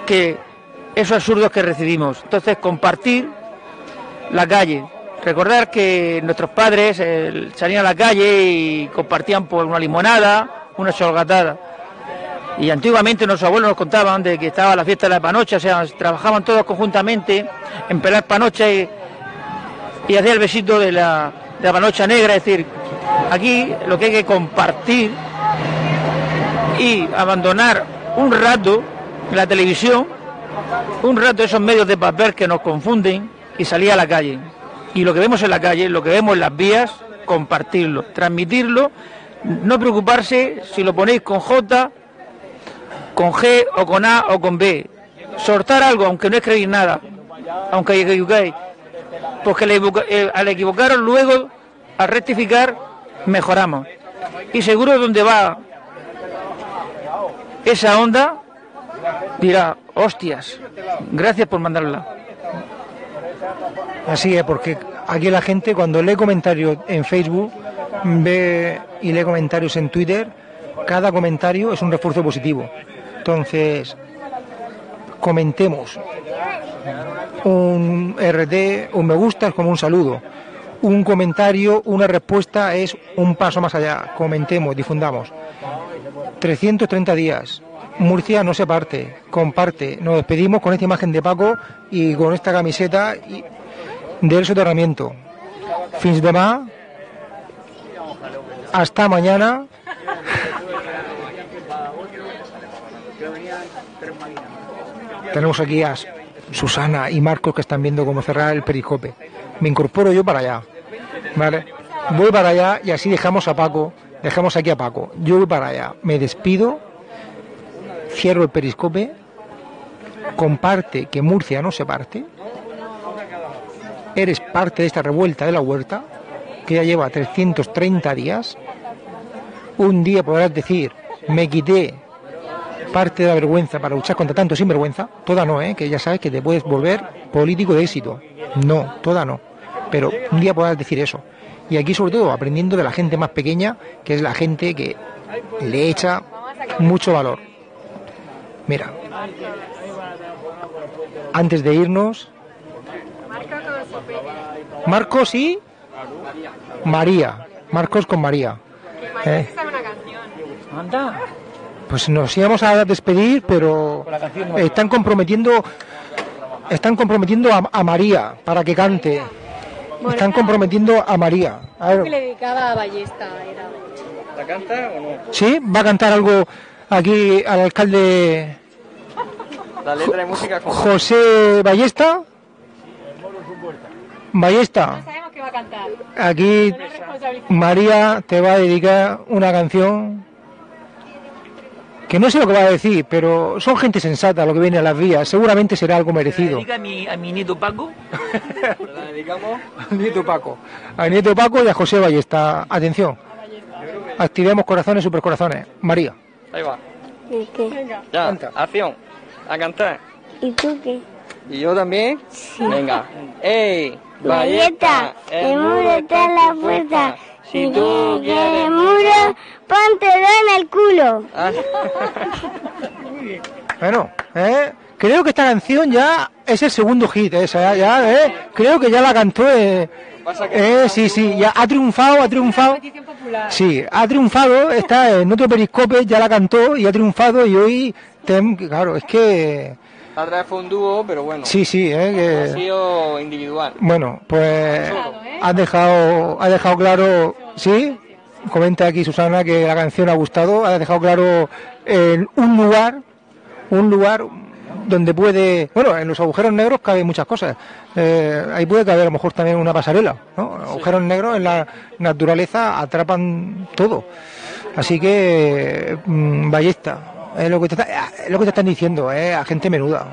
Speaker 2: que esos absurdos que recibimos. Entonces, compartir la calle. Recordar que nuestros padres eh, salían a la calle y compartían por una limonada, una cholgatada. Y antiguamente nuestros abuelos nos contaban de que estaba la fiesta de la panocha, o sea, trabajaban todos conjuntamente en pelar panocha y, y hacía el besito de la, de la panocha negra. Es decir, aquí lo que hay que compartir y abandonar un rato la televisión, un rato esos medios de papel que nos confunden y salir a la calle. Y lo que vemos en la calle, lo que vemos en las vías, compartirlo, transmitirlo, no preocuparse si lo ponéis con J, con G o con A o con B. Sortar algo, aunque no escribís nada, aunque equivoquéis. Porque al equivocaros luego, al rectificar, mejoramos. Y seguro donde va esa onda, dirá, hostias, gracias por mandarla.
Speaker 1: Así es, porque aquí la gente cuando lee comentarios en Facebook, ve y lee comentarios en Twitter, cada comentario es un refuerzo positivo. Entonces, comentemos. Un RT, un me gusta es como un saludo. Un comentario, una respuesta es un paso más allá. Comentemos, difundamos. 330 días. Murcia no se parte, comparte. Nos despedimos con esta imagen de Paco y con esta camiseta del soterramiento. Fins demà. Hasta mañana. Tenemos aquí a Susana y Marcos que están viendo cómo cerrar el periscope. Me incorporo yo para allá. ¿Vale? Voy para allá y así dejamos a Paco. Dejamos aquí a Paco. Yo voy para allá. Me despido. Cierro el periscope. Comparte que Murcia no se parte. Eres parte de esta revuelta de la huerta que ya lleva 330 días. Un día podrás decir, me quité parte de la vergüenza para luchar contra tanto sinvergüenza, toda no, ¿eh? que ya sabes que te puedes volver político de éxito. No, toda no. Pero un día podrás decir eso. Y aquí sobre todo aprendiendo de la gente más pequeña, que es la gente que le echa mucho valor. Mira, antes de irnos, Marcos y María. Marcos con María. ¿Eh?
Speaker 2: Anda.
Speaker 1: Pues nos íbamos a despedir, pero están comprometiendo, están comprometiendo a, a María para que cante. Están comprometiendo a María. A ver,
Speaker 5: que le dedicaba a Ballesta. Era.
Speaker 6: ¿La canta o no?
Speaker 1: ¿Sí? ¿Va a cantar algo aquí al alcalde
Speaker 6: La letra de música con...
Speaker 1: José Ballesta? Ballesta,
Speaker 5: Sabemos que va a cantar.
Speaker 1: aquí María te va a dedicar una canción que no sé lo que va a decir, pero son gente sensata lo que viene a las vías, seguramente será algo merecido.
Speaker 2: Dedica a mi, a mi nieto Paco. (laughs)
Speaker 6: La dedicamos
Speaker 1: Al nieto Paco, al nieto Paco y a José Ballesta. Atención, activemos corazones, supercorazones. María.
Speaker 6: Ahí va.
Speaker 4: ¿Y qué?
Speaker 6: Ya, acción. A cantar.
Speaker 4: ¿Y tú qué?
Speaker 6: ¿Y yo también? Venga. ¡Ey!
Speaker 4: Valleta, el muro está en la puerta. Si tú quieres muro, póntelo en el culo.
Speaker 6: Ah, (laughs)
Speaker 1: Bueno, ¿eh? creo que esta canción ya es el segundo hit, esa, ya, ya, ¿eh? creo que ya la cantó. Eh, eh, sí, sí, ya ha triunfado, ha triunfado. Sí, ha triunfado, está en otro periscope, ya la cantó y ha triunfado y hoy, claro, es que,
Speaker 6: La otra vez fue un dúo, pero bueno.
Speaker 1: sí, sí,
Speaker 6: Ha
Speaker 1: eh, que,
Speaker 6: sido individual.
Speaker 1: bueno, pues has dejado, has dejado claro, sí, comenta aquí Susana que la canción ha gustado, ha dejado claro en un lugar, un lugar donde puede, bueno, en los agujeros negros cabe muchas cosas. Eh, ahí puede caber a lo mejor también una pasarela, ¿no? Agujeros negros en la naturaleza atrapan todo. Así que, mm, ballesta, es lo que te, está- es lo que te están diciendo, eh, a gente menuda,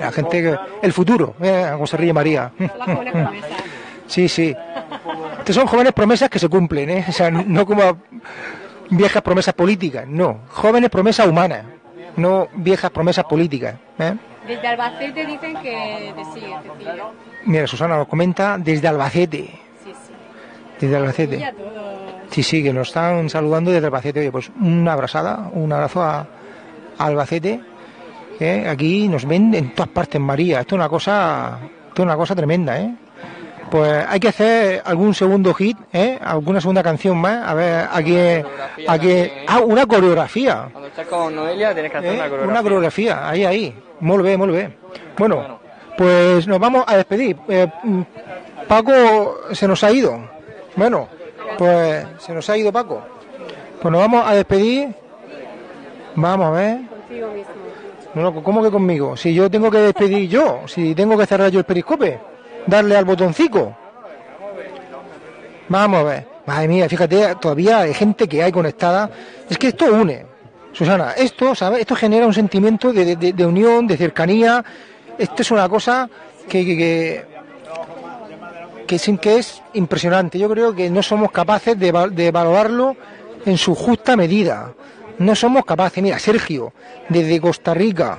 Speaker 1: a gente que, el futuro, eh, como se ríe María. (laughs) Sí, sí. Estos son jóvenes promesas que se cumplen, ¿eh? O sea, no como viejas promesas políticas, no. Jóvenes promesas humanas, no viejas promesas políticas. ¿eh?
Speaker 5: Desde Albacete dicen que te sigue, te sigue.
Speaker 1: Mira, Susana lo comenta desde Albacete.
Speaker 5: Sí, sí.
Speaker 1: Desde Albacete. Sí, sí, que nos están saludando desde Albacete. Oye, pues una abrazada, un abrazo a Albacete. ¿eh? Aquí nos ven en todas partes, María. Esto es una cosa, esto es una cosa tremenda, ¿eh? Pues hay que hacer algún segundo hit, ¿eh? Alguna segunda canción más. A ver, aquí, aquí, ah, una coreografía.
Speaker 6: Cuando estás con Noelia tienes que hacer
Speaker 1: ¿eh?
Speaker 6: una coreografía.
Speaker 1: Una coreografía, ahí, ahí. Muy bien, muy bien. Bueno, pues nos vamos a despedir. Eh, mm, Paco se nos ha ido. Bueno, pues se nos ha ido Paco. Pues nos vamos a despedir. Vamos a ver.
Speaker 5: Contigo mismo.
Speaker 1: No, no, ¿Cómo que conmigo? Si yo tengo que despedir yo, si tengo que cerrar yo el periscope, darle al botoncito. Vamos a ver. Madre mía, fíjate, todavía hay gente que hay conectada. Es que esto une. Susana, esto, ¿sabes? Esto genera un sentimiento de, de- de unión, de cercanía. Esto es una cosa que, que, que, que es, que es impresionante. Yo creo que no somos capaces de, de valorarlo en su justa medida. No somos capaces. Mira, Sergio, desde Costa Rica,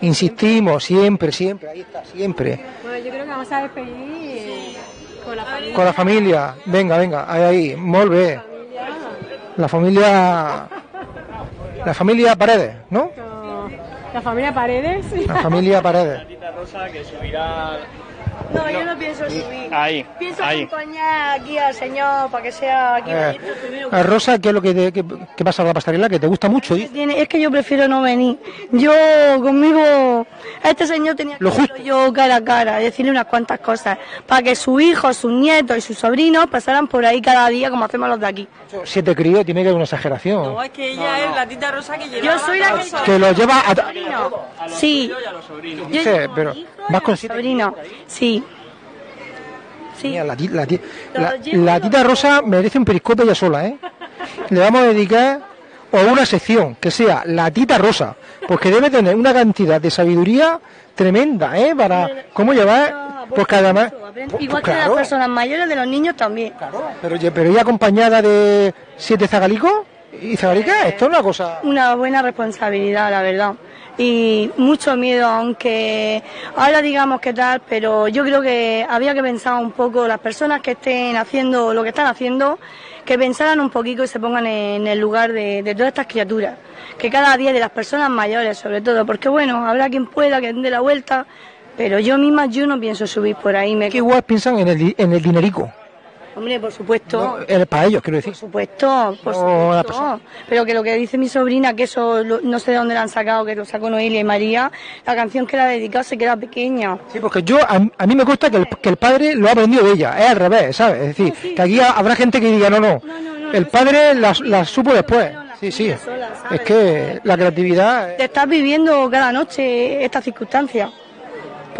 Speaker 1: insistimos siempre, siempre, ahí está, siempre.
Speaker 5: Bueno, yo creo que vamos a despedir con la familia.
Speaker 1: Con la familia, venga, venga, ahí, ahí, molt bé. La familia, la familia Paredes, ¿no?
Speaker 5: La familia Paredes.
Speaker 1: La familia Paredes.
Speaker 6: Rosa que subirá...
Speaker 8: No, yo no pienso subir.
Speaker 6: Ahí,
Speaker 8: Pienso
Speaker 6: ahí.
Speaker 8: acompañar aquí al señor para que sea aquí.
Speaker 1: Eh, a Rosa, ¿qué es lo que, te- que, que pasa con la pasarela? Que te gusta mucho. ¿y?
Speaker 8: Tiene- Es que yo prefiero no venir. Yo conmigo, a este señor tenía que
Speaker 1: Lo
Speaker 8: verlo yo cara a cara, decirle unas cuantas cosas, para que sus hijos, sus nietos y sus sobrinos pasaran por ahí cada día como hacemos los de aquí.
Speaker 1: Siete críos tiene que haber una exageración.
Speaker 8: es que ella es la tita rosa que lleva. Yo soy la que
Speaker 1: Que lo lleva a...
Speaker 8: sobrino. Sí.
Speaker 1: Sí, pero vas con siete
Speaker 8: sobrino. Sí.
Speaker 1: La, ti- la ti- la- la tita Rosa merece un periscope ella sola, ¿eh? Le vamos a dedicar o una sección que sea la tita Rosa, porque debe tener una cantidad de sabiduría tremenda, ¿eh? Para cómo llevar, pues que además,
Speaker 8: Igual que de
Speaker 1: claro.
Speaker 8: las personas mayores, de los niños también.
Speaker 1: pero, ya- pero ella acompañada de siete zagalicos, Y Zabarica, esto es una cosa...
Speaker 8: Una buena responsabilidad, la verdad. Y mucho miedo, aunque ahora digamos que tal, pero yo creo que había que pensar un poco las personas que estén haciendo lo que están haciendo, que pensaran un poquito y se pongan en el lugar de, todas estas criaturas. Que cada día de las personas mayores, sobre todo, porque bueno, habrá quien pueda, que dé la vuelta, pero yo misma yo no pienso subir por ahí. Me...
Speaker 1: Que piensan en el, en el dinerico.
Speaker 8: Hombre, por supuesto.
Speaker 1: Para ellos, quiero decir.
Speaker 8: Por supuesto, por
Speaker 1: No, la
Speaker 8: supuesto. Pero que lo que dice mi sobrina, que eso lo- no sé de dónde la han sacado, que lo sacó Noelia y María, la canción que la ha dedicado se queda pequeña.
Speaker 1: Sí, porque yo, a, a mí me consta que el, que el padre lo ha aprendido de ella, es al revés, ¿sabes? Es decir, que aquí ha- habrá gente que diga, no, no, el padre la, la supo después. Sí, sí, es que la creatividad...
Speaker 8: Te estás viviendo cada noche esta circunstancia.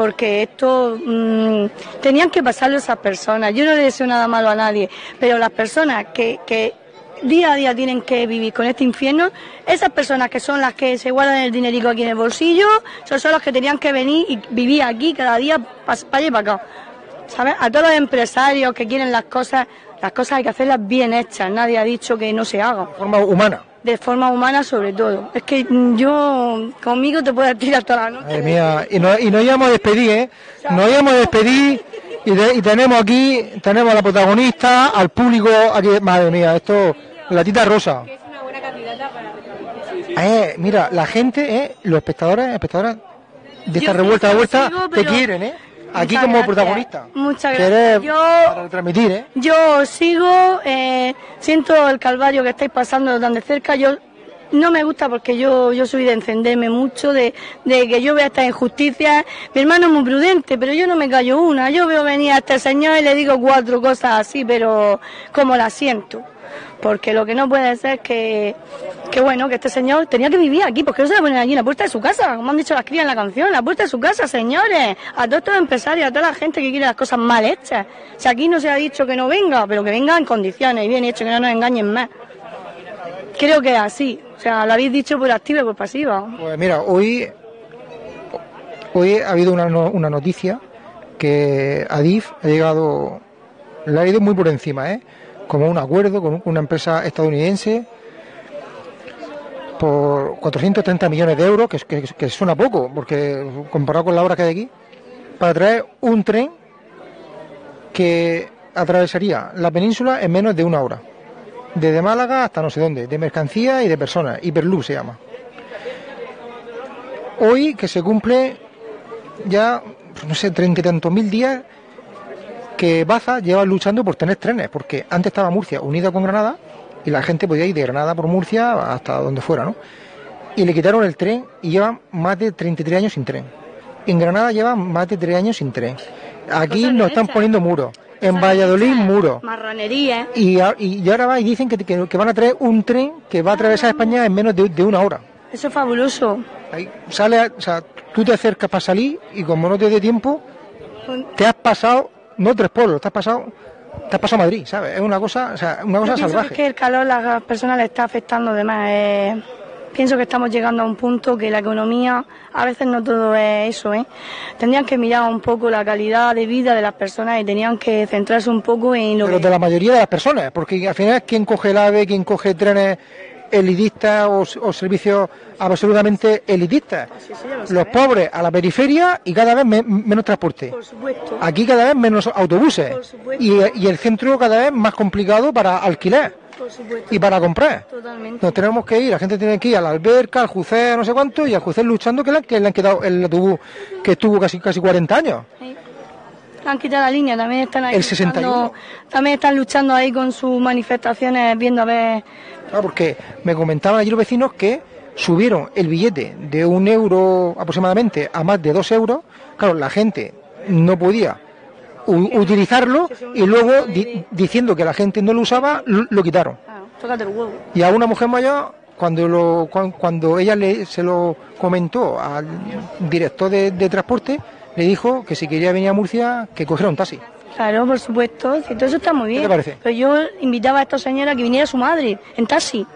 Speaker 8: Porque esto mm, tenían que pasarlo esas personas. Yo no le deseo nada malo a nadie, pero las personas que, que día a día tienen que vivir con este infierno, esas personas que son las que se guardan el dinerico aquí en el bolsillo, son, son los que tenían que venir y vivir aquí cada día para allá y para acá. ¿Sabes? A todos los empresarios que quieren las cosas, las cosas hay que hacerlas bien hechas. Nadie ha dicho que no se hagan.
Speaker 1: De forma humana.
Speaker 8: De forma humana sobre todo. Es que yo conmigo te puedo tirar toda la noche.
Speaker 1: Madre mía, y nos, y nos íbamos a despedir, ¿eh? Nos íbamos a despedir y, de- y tenemos aquí, tenemos a la protagonista, al público, aquí, madre mía, esto, la tita rosa. Eh, mira, la gente, eh, los espectadores, espectadoras de esta
Speaker 8: Yo
Speaker 1: revuelta de vuelta,
Speaker 8: sigo,
Speaker 1: te quieren, ¿eh? Aquí
Speaker 8: Muchas
Speaker 1: como
Speaker 8: gracias.
Speaker 1: protagonista.
Speaker 8: Muchas gracias. Yo,
Speaker 1: para retransmitir, ¿eh?
Speaker 8: yo sigo, eh, siento el calvario que estáis pasando tan de cerca. Yo no me gusta porque yo, yo soy de encenderme mucho, de, de que yo vea estas injusticias. Mi hermano es muy prudente, pero yo no me callo una. Yo veo venir a este señor y le digo cuatro cosas así, pero como la siento. Porque lo que no puede ser es que, que bueno, que este señor tenía que vivir aquí, porque no se va a poner aquí en la puerta de su casa, como han dicho las crías en la canción, la puerta de su casa, señores, a todos estos empresarios, a toda la gente que quiere las cosas mal hechas. Si aquí no se ha dicho que no venga, pero que venga en condiciones y bien hecho, que no nos engañen más. Creo que es así, o sea, lo habéis dicho por activa y por pasiva.
Speaker 1: Pues mira, hoy, hoy ha habido una, una noticia que Adif ha llegado, le ha ido muy por encima, ¿eh? Como un acuerdo con una empresa estadounidense por 430 millones de euros, que, que, que suena poco, porque comparado con la obra que hay aquí, para traer un tren que atravesaría la península en menos de una hora. Desde Málaga hasta no sé dónde, de mercancía y de personas, Hyperloop se llama hoy que se cumple ya, no sé, treinta y tantos mil días que Baza lleva luchando por tener trenes, porque antes estaba Murcia unida con Granada y la gente podía ir de Granada por Murcia hasta donde fuera, ¿no? Y le quitaron el tren y llevan más de 33 años sin tren. En Granada llevan más de 3 años sin tren. Aquí nos están poniendo muros. En Valladolid, muros.
Speaker 8: Marranería.
Speaker 1: Y, a- y ahora va y dicen que, que- que van a traer un tren que va a atravesar España en menos de, de una hora.
Speaker 8: Eso es fabuloso.
Speaker 1: Ahí sale, o sea, tú te acercas para salir y como no te dé tiempo, te has pasado, no tres pueblos, te has pasado, te has pasado Madrid, ¿sabes? Es una cosa, o sea, una cosa
Speaker 8: Yo pienso
Speaker 1: salvaje.
Speaker 8: que es que el calor a las personas le está afectando de más. eh, pienso que estamos llegando a un punto que la economía, a veces no todo es eso, ¿eh? Tendrían que mirar un poco la calidad de vida de las personas y tenían que centrarse un poco en lo
Speaker 1: Pero
Speaker 8: que...
Speaker 1: de la mayoría de las personas, porque al final quién coge el AVE, quién coge trenes elitistas o, o servicios absolutamente elitistas. Los pobres a la periferia y cada vez me- menos transporte.
Speaker 8: Por.
Speaker 1: Aquí cada vez menos autobuses y, y el centro cada vez más complicado para alquilar y para comprar.
Speaker 8: Totalmente.
Speaker 1: Nos tenemos que ir, la gente tiene que ir a la alberca, al jucé, no sé cuánto, y al jucé luchando que le, que le han quedado el autobús que estuvo casi casi 40 años.
Speaker 8: Sí. Han quitado la línea, también están ahí
Speaker 1: El 61.
Speaker 8: luchando- también están luchando ahí con sus manifestaciones, viendo a ver...
Speaker 1: Claro, porque me comentaban allí los vecinos que subieron el billete de un euro aproximadamente a más de dos euros. Claro, la gente no podía utilizarlo y luego di- diciendo que la gente no lo usaba, lo, quitaron. Y a una mujer mayor, cuando, lo, cuan- cuando ella le, se lo comentó al director de, de transporte, le dijo que si quería venir a Murcia, que cogiera un taxi.
Speaker 8: Claro, por supuesto, todo eso está muy bien.
Speaker 1: te parece?
Speaker 8: Pero yo invitaba a esta señora que viniera su madre en taxi.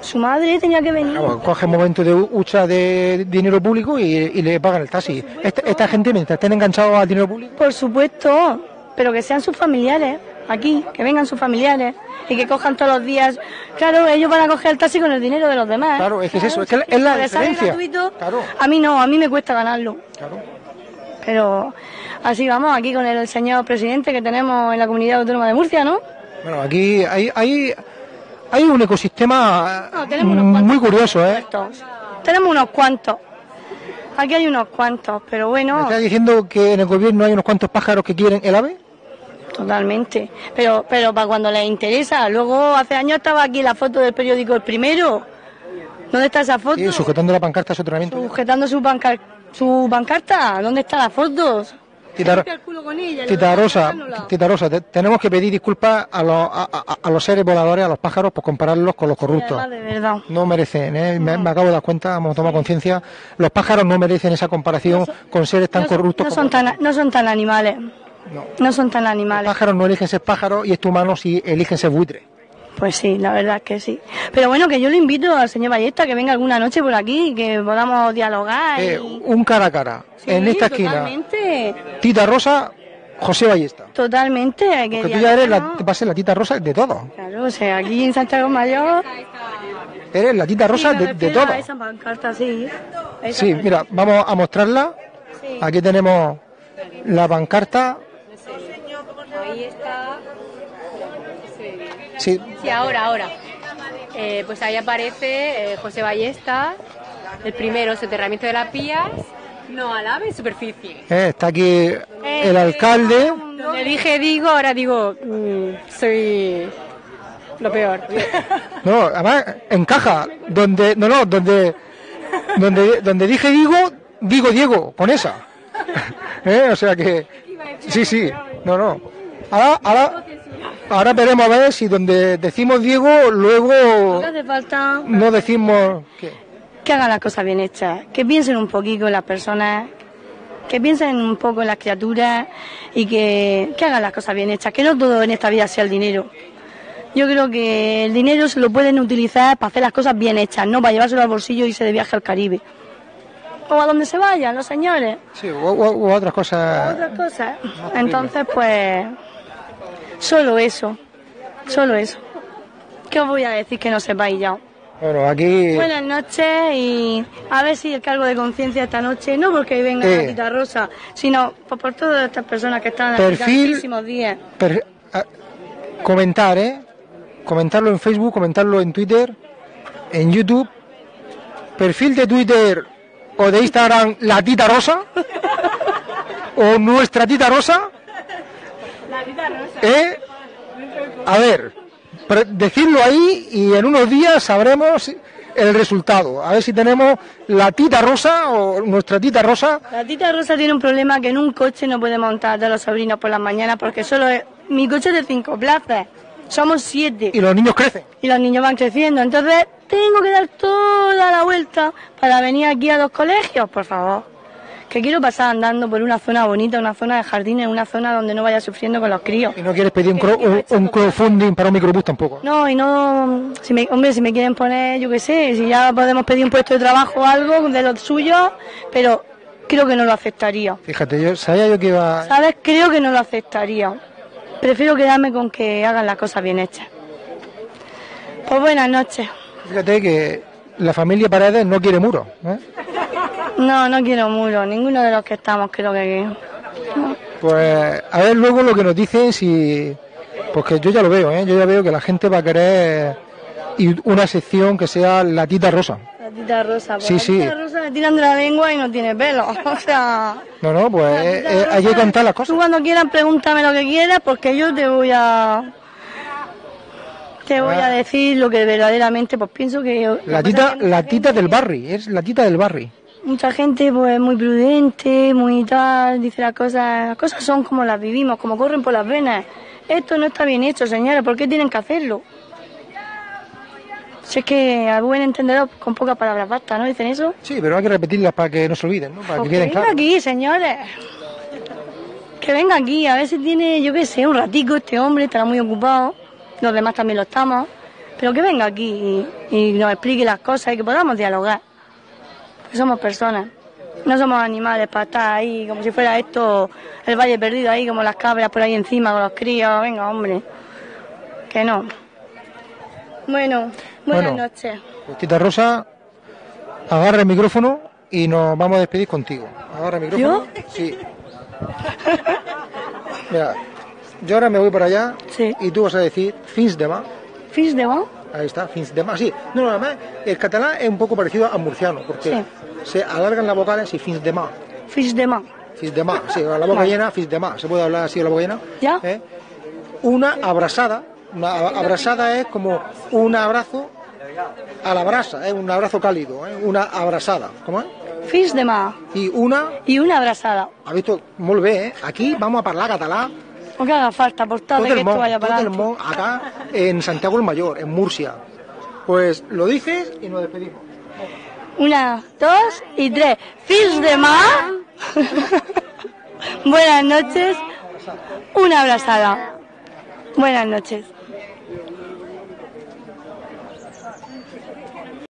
Speaker 8: Su madre tenía que venir.
Speaker 1: Claro, coge momento de hucha de dinero público y, y le pagan el taxi. Esta, esta gente, mientras estén enganchados al dinero público,
Speaker 8: Por supuesto, pero que sean sus familiares. aquí, que vengan sus familiares y que cojan todos los días. Claro, ellos van a coger el taxi con el dinero de los demás.
Speaker 1: Claro, es que es eso, es que es la
Speaker 8: les sale
Speaker 1: diferencia.
Speaker 8: gratuito, A mí no, a mí me cuesta ganarlo. Pero así vamos, aquí con el señor presidente que tenemos en la comunidad autónoma de Murcia, ¿no?
Speaker 1: Bueno, aquí hay, hay, hay un ecosistema
Speaker 8: No, tenemos unos
Speaker 1: muy curioso, ¿eh?
Speaker 8: cuantos. Tenemos unos cuantos. Aquí hay unos cuantos, pero
Speaker 1: ¿Me
Speaker 8: bueno,
Speaker 1: estás diciendo que en el gobierno hay unos cuantos pájaros que quieren el ave?
Speaker 8: totalmente. Pero, pero para cuando les interesa. Luego, hace años estaba aquí la foto del periódico El Primero. ¿Dónde está esa foto?
Speaker 1: Sí, sujetando la pancarta de soterramiento.
Speaker 8: Sujetando su, pancar- su pancarta. ¿Dónde están las fotos?
Speaker 1: Tita,
Speaker 8: ella,
Speaker 1: Rosa. Tita Rosa, te- tenemos que pedir disculpas a los, a, a- a los seres voladores, a los pájaros, por compararlos con los corruptos.
Speaker 8: De verdad.
Speaker 1: No merecen, ¿eh? me, me acabo de dar cuenta, hemos tomado conciencia. Los pájaros no merecen esa comparación con seres tan
Speaker 8: No son-
Speaker 1: corruptos
Speaker 8: no
Speaker 1: como
Speaker 8: son tan, no son tan animales. No. son tan animales.
Speaker 1: los pájaros. No eligen ser pájaros y estos humanos sí eligen ser buitres.
Speaker 8: Pues sí, la verdad es que sí. Pero bueno, que yo le invito al señor Ballesta que venga alguna noche por aquí, que podamos dialogar.
Speaker 1: Eh,
Speaker 8: y...
Speaker 1: un cara a cara. en esta esquina,
Speaker 8: Totalmente,
Speaker 1: Tita Rosa, José Ballesta.
Speaker 8: totalmente. Hay que
Speaker 1: Porque tú ya eres la, vas a ser la Tita Rosa de todo.
Speaker 8: Claro, o sea, aquí en Santiago Mayor.
Speaker 1: Eres la Tita Rosa
Speaker 8: sí,
Speaker 1: de, de todo.
Speaker 8: a Esa pancarta, sí. A esa
Speaker 1: Sí,
Speaker 8: pancarta.
Speaker 1: mira, vamos a mostrarla.
Speaker 8: Sí.
Speaker 1: Aquí tenemos la pancarta.
Speaker 5: Ahí está.
Speaker 1: Sí,
Speaker 5: Sí, ahora, ahora. Eh, pues ahí aparece eh, José Ballesta, el primero, soterramiento de las vías, no al ave, superficie.
Speaker 1: eh, está aquí el alcalde.
Speaker 5: Donde dije digo, ahora digo, mm, soy lo peor.
Speaker 1: No, además encaja. Donde, no, no, donde, donde, donde dije digo, digo Diego, con esa. (laughs) ¿Eh? O sea que, sí, sí, no, no. Ahora, ahora, ahora veremos a ver si donde decimos Diego, luego
Speaker 8: que hace falta
Speaker 1: no decimos. ¿qué?
Speaker 8: que hagan las cosas bien hechas, que piensen un poquito en las personas, que piensen un poco en las criaturas y que, que hagan las cosas bien hechas, que no todo en esta vida sea el dinero. Yo creo que el dinero se lo pueden utilizar para hacer las cosas bien hechas, no para llevárselo al bolsillo y irse de viaje al Caribe. O a donde se vayan los señores.
Speaker 1: Sí, o, o- o otras cosas.
Speaker 8: Otras cosas. Entonces, pues, solo eso, solo eso. ¿Qué os voy a decir que no sepáis ya?
Speaker 1: Bueno, aquí.
Speaker 8: Buenas noches y a ver si el cargo de conciencia esta noche, no porque venga
Speaker 1: Eh.
Speaker 8: la Tita Rosa, sino por, por todas estas personas que están aquí
Speaker 1: Perfil-
Speaker 8: tantísimos días.
Speaker 1: per- a- comentar, ¿eh? Comentarlo en Facebook, comentarlo en Twitter, en YouTube. Perfil de Twitter o de Instagram, la tita rosa. o nuestra tita rosa. ¿Eh? A ver, decidlo ahí y en unos días sabremos el resultado. A ver si tenemos la tita rosa o nuestra tita rosa.
Speaker 8: La Tita Rosa tiene un problema que en un coche no puede montar de los sobrinos por las mañanas porque solo es, mi coche es de cinco plazas, somos siete.
Speaker 1: Y los niños crecen.
Speaker 8: y los niños van creciendo. Entonces, tengo que dar toda la vuelta para venir aquí a los colegios, por favor. Que quiero pasar andando por una zona bonita, una zona de jardines, una zona donde no vaya sufriendo con los críos.
Speaker 1: Y no quieres pedir un, cro- un- un crowdfunding para un microbús tampoco.
Speaker 8: No, y no, si me, hombre, si me quieren poner, yo qué sé, si ya podemos pedir un puesto de trabajo o algo de los suyos, pero creo que no lo aceptaría.
Speaker 1: Fíjate, yo sabía yo que iba.
Speaker 8: ¿Sabes? Creo que no lo aceptaría. Prefiero quedarme con que hagan las cosas bien hechas. Pues buenas noches.
Speaker 1: Fíjate que la familia Paredes no quiere muros. ¿eh?
Speaker 8: No, no quiero muro. Ninguno de los que estamos creo que...
Speaker 1: Pues a ver luego lo que nos dicen si. Porque yo ya lo veo, ¿eh? yo ya veo que la gente va a querer una sección que sea la tita rosa.
Speaker 8: La tita rosa. Pues
Speaker 1: Sí,
Speaker 8: la
Speaker 1: sí.
Speaker 8: tita rosa le tiran de la lengua y no tiene pelo. (laughs) O sea...
Speaker 1: No, no, pues eh, hay que contar las cosas.
Speaker 8: Tú cuando quieras pregúntame lo que quieras porque yo te voy a... Te voy a decir lo que verdaderamente pues pienso que...
Speaker 1: La tita, la tita del barri, es la tita del barri.
Speaker 8: Mucha gente pues muy prudente, muy tal, dice las cosas, las cosas son como las vivimos, como corren por las venas. Esto no está bien hecho, señora, ¿por qué tienen que hacerlo? Si es que a buen entendedor con pocas palabras basta, ¿no? ¿Dicen eso?
Speaker 1: Sí, pero hay que repetirlas para que no se olviden, ¿no? Para
Speaker 8: Pues
Speaker 1: que
Speaker 8: que venga aquí, señores. Que venga aquí, a ver si tiene, yo qué sé, un ratico este hombre, estará muy ocupado. Los demás también lo estamos. Pero que venga aquí y, y nos explique las cosas y que podamos dialogar. Somos personas. No somos animales para estar ahí como si fuera esto el valle perdido ahí, como las cabras por ahí encima con los críos. Venga, hombre. Que no. Bueno, buenas
Speaker 1: Bueno.
Speaker 8: noches.
Speaker 1: Tita Rosa, agarra el micrófono y nos vamos a despedir contigo. Agarra el micrófono. Sí. (laughs) Mira, yo ahora me voy para allá y tú vas a decir fins de más.
Speaker 8: ¿Fins de más?
Speaker 1: Ahí está, fins de más. Sí, no, no, además el catalán es un poco parecido al murciano porque se alargan las vocales y fins de más.
Speaker 8: Fins de más.
Speaker 1: Fins de más, sí, la boca
Speaker 8: Vale.
Speaker 1: llena, fins de más. ¿Se puede hablar así con la boca llena?
Speaker 8: ¿Ya?
Speaker 1: ¿Eh? Una abrazada, una abrazada es como un abrazo a la brasa, es un abrazo cálido, ¿eh? una abrazada. ¿Cómo es?
Speaker 8: Fins de más.
Speaker 1: Y una...
Speaker 8: Y una abrazada.
Speaker 1: Ha visto? Molt bé, eh? Aquí vamos a parlar català
Speaker 8: O que haga falta, por tal
Speaker 1: tot
Speaker 8: de que esto vaya para
Speaker 1: el món, acá en Santiago el Mayor, en Murcia. Pues lo dices y nos despedimos.
Speaker 8: Una, dos y tres. Fins de más. (laughs) Buenas noches. Una abrazada. Buenas noches.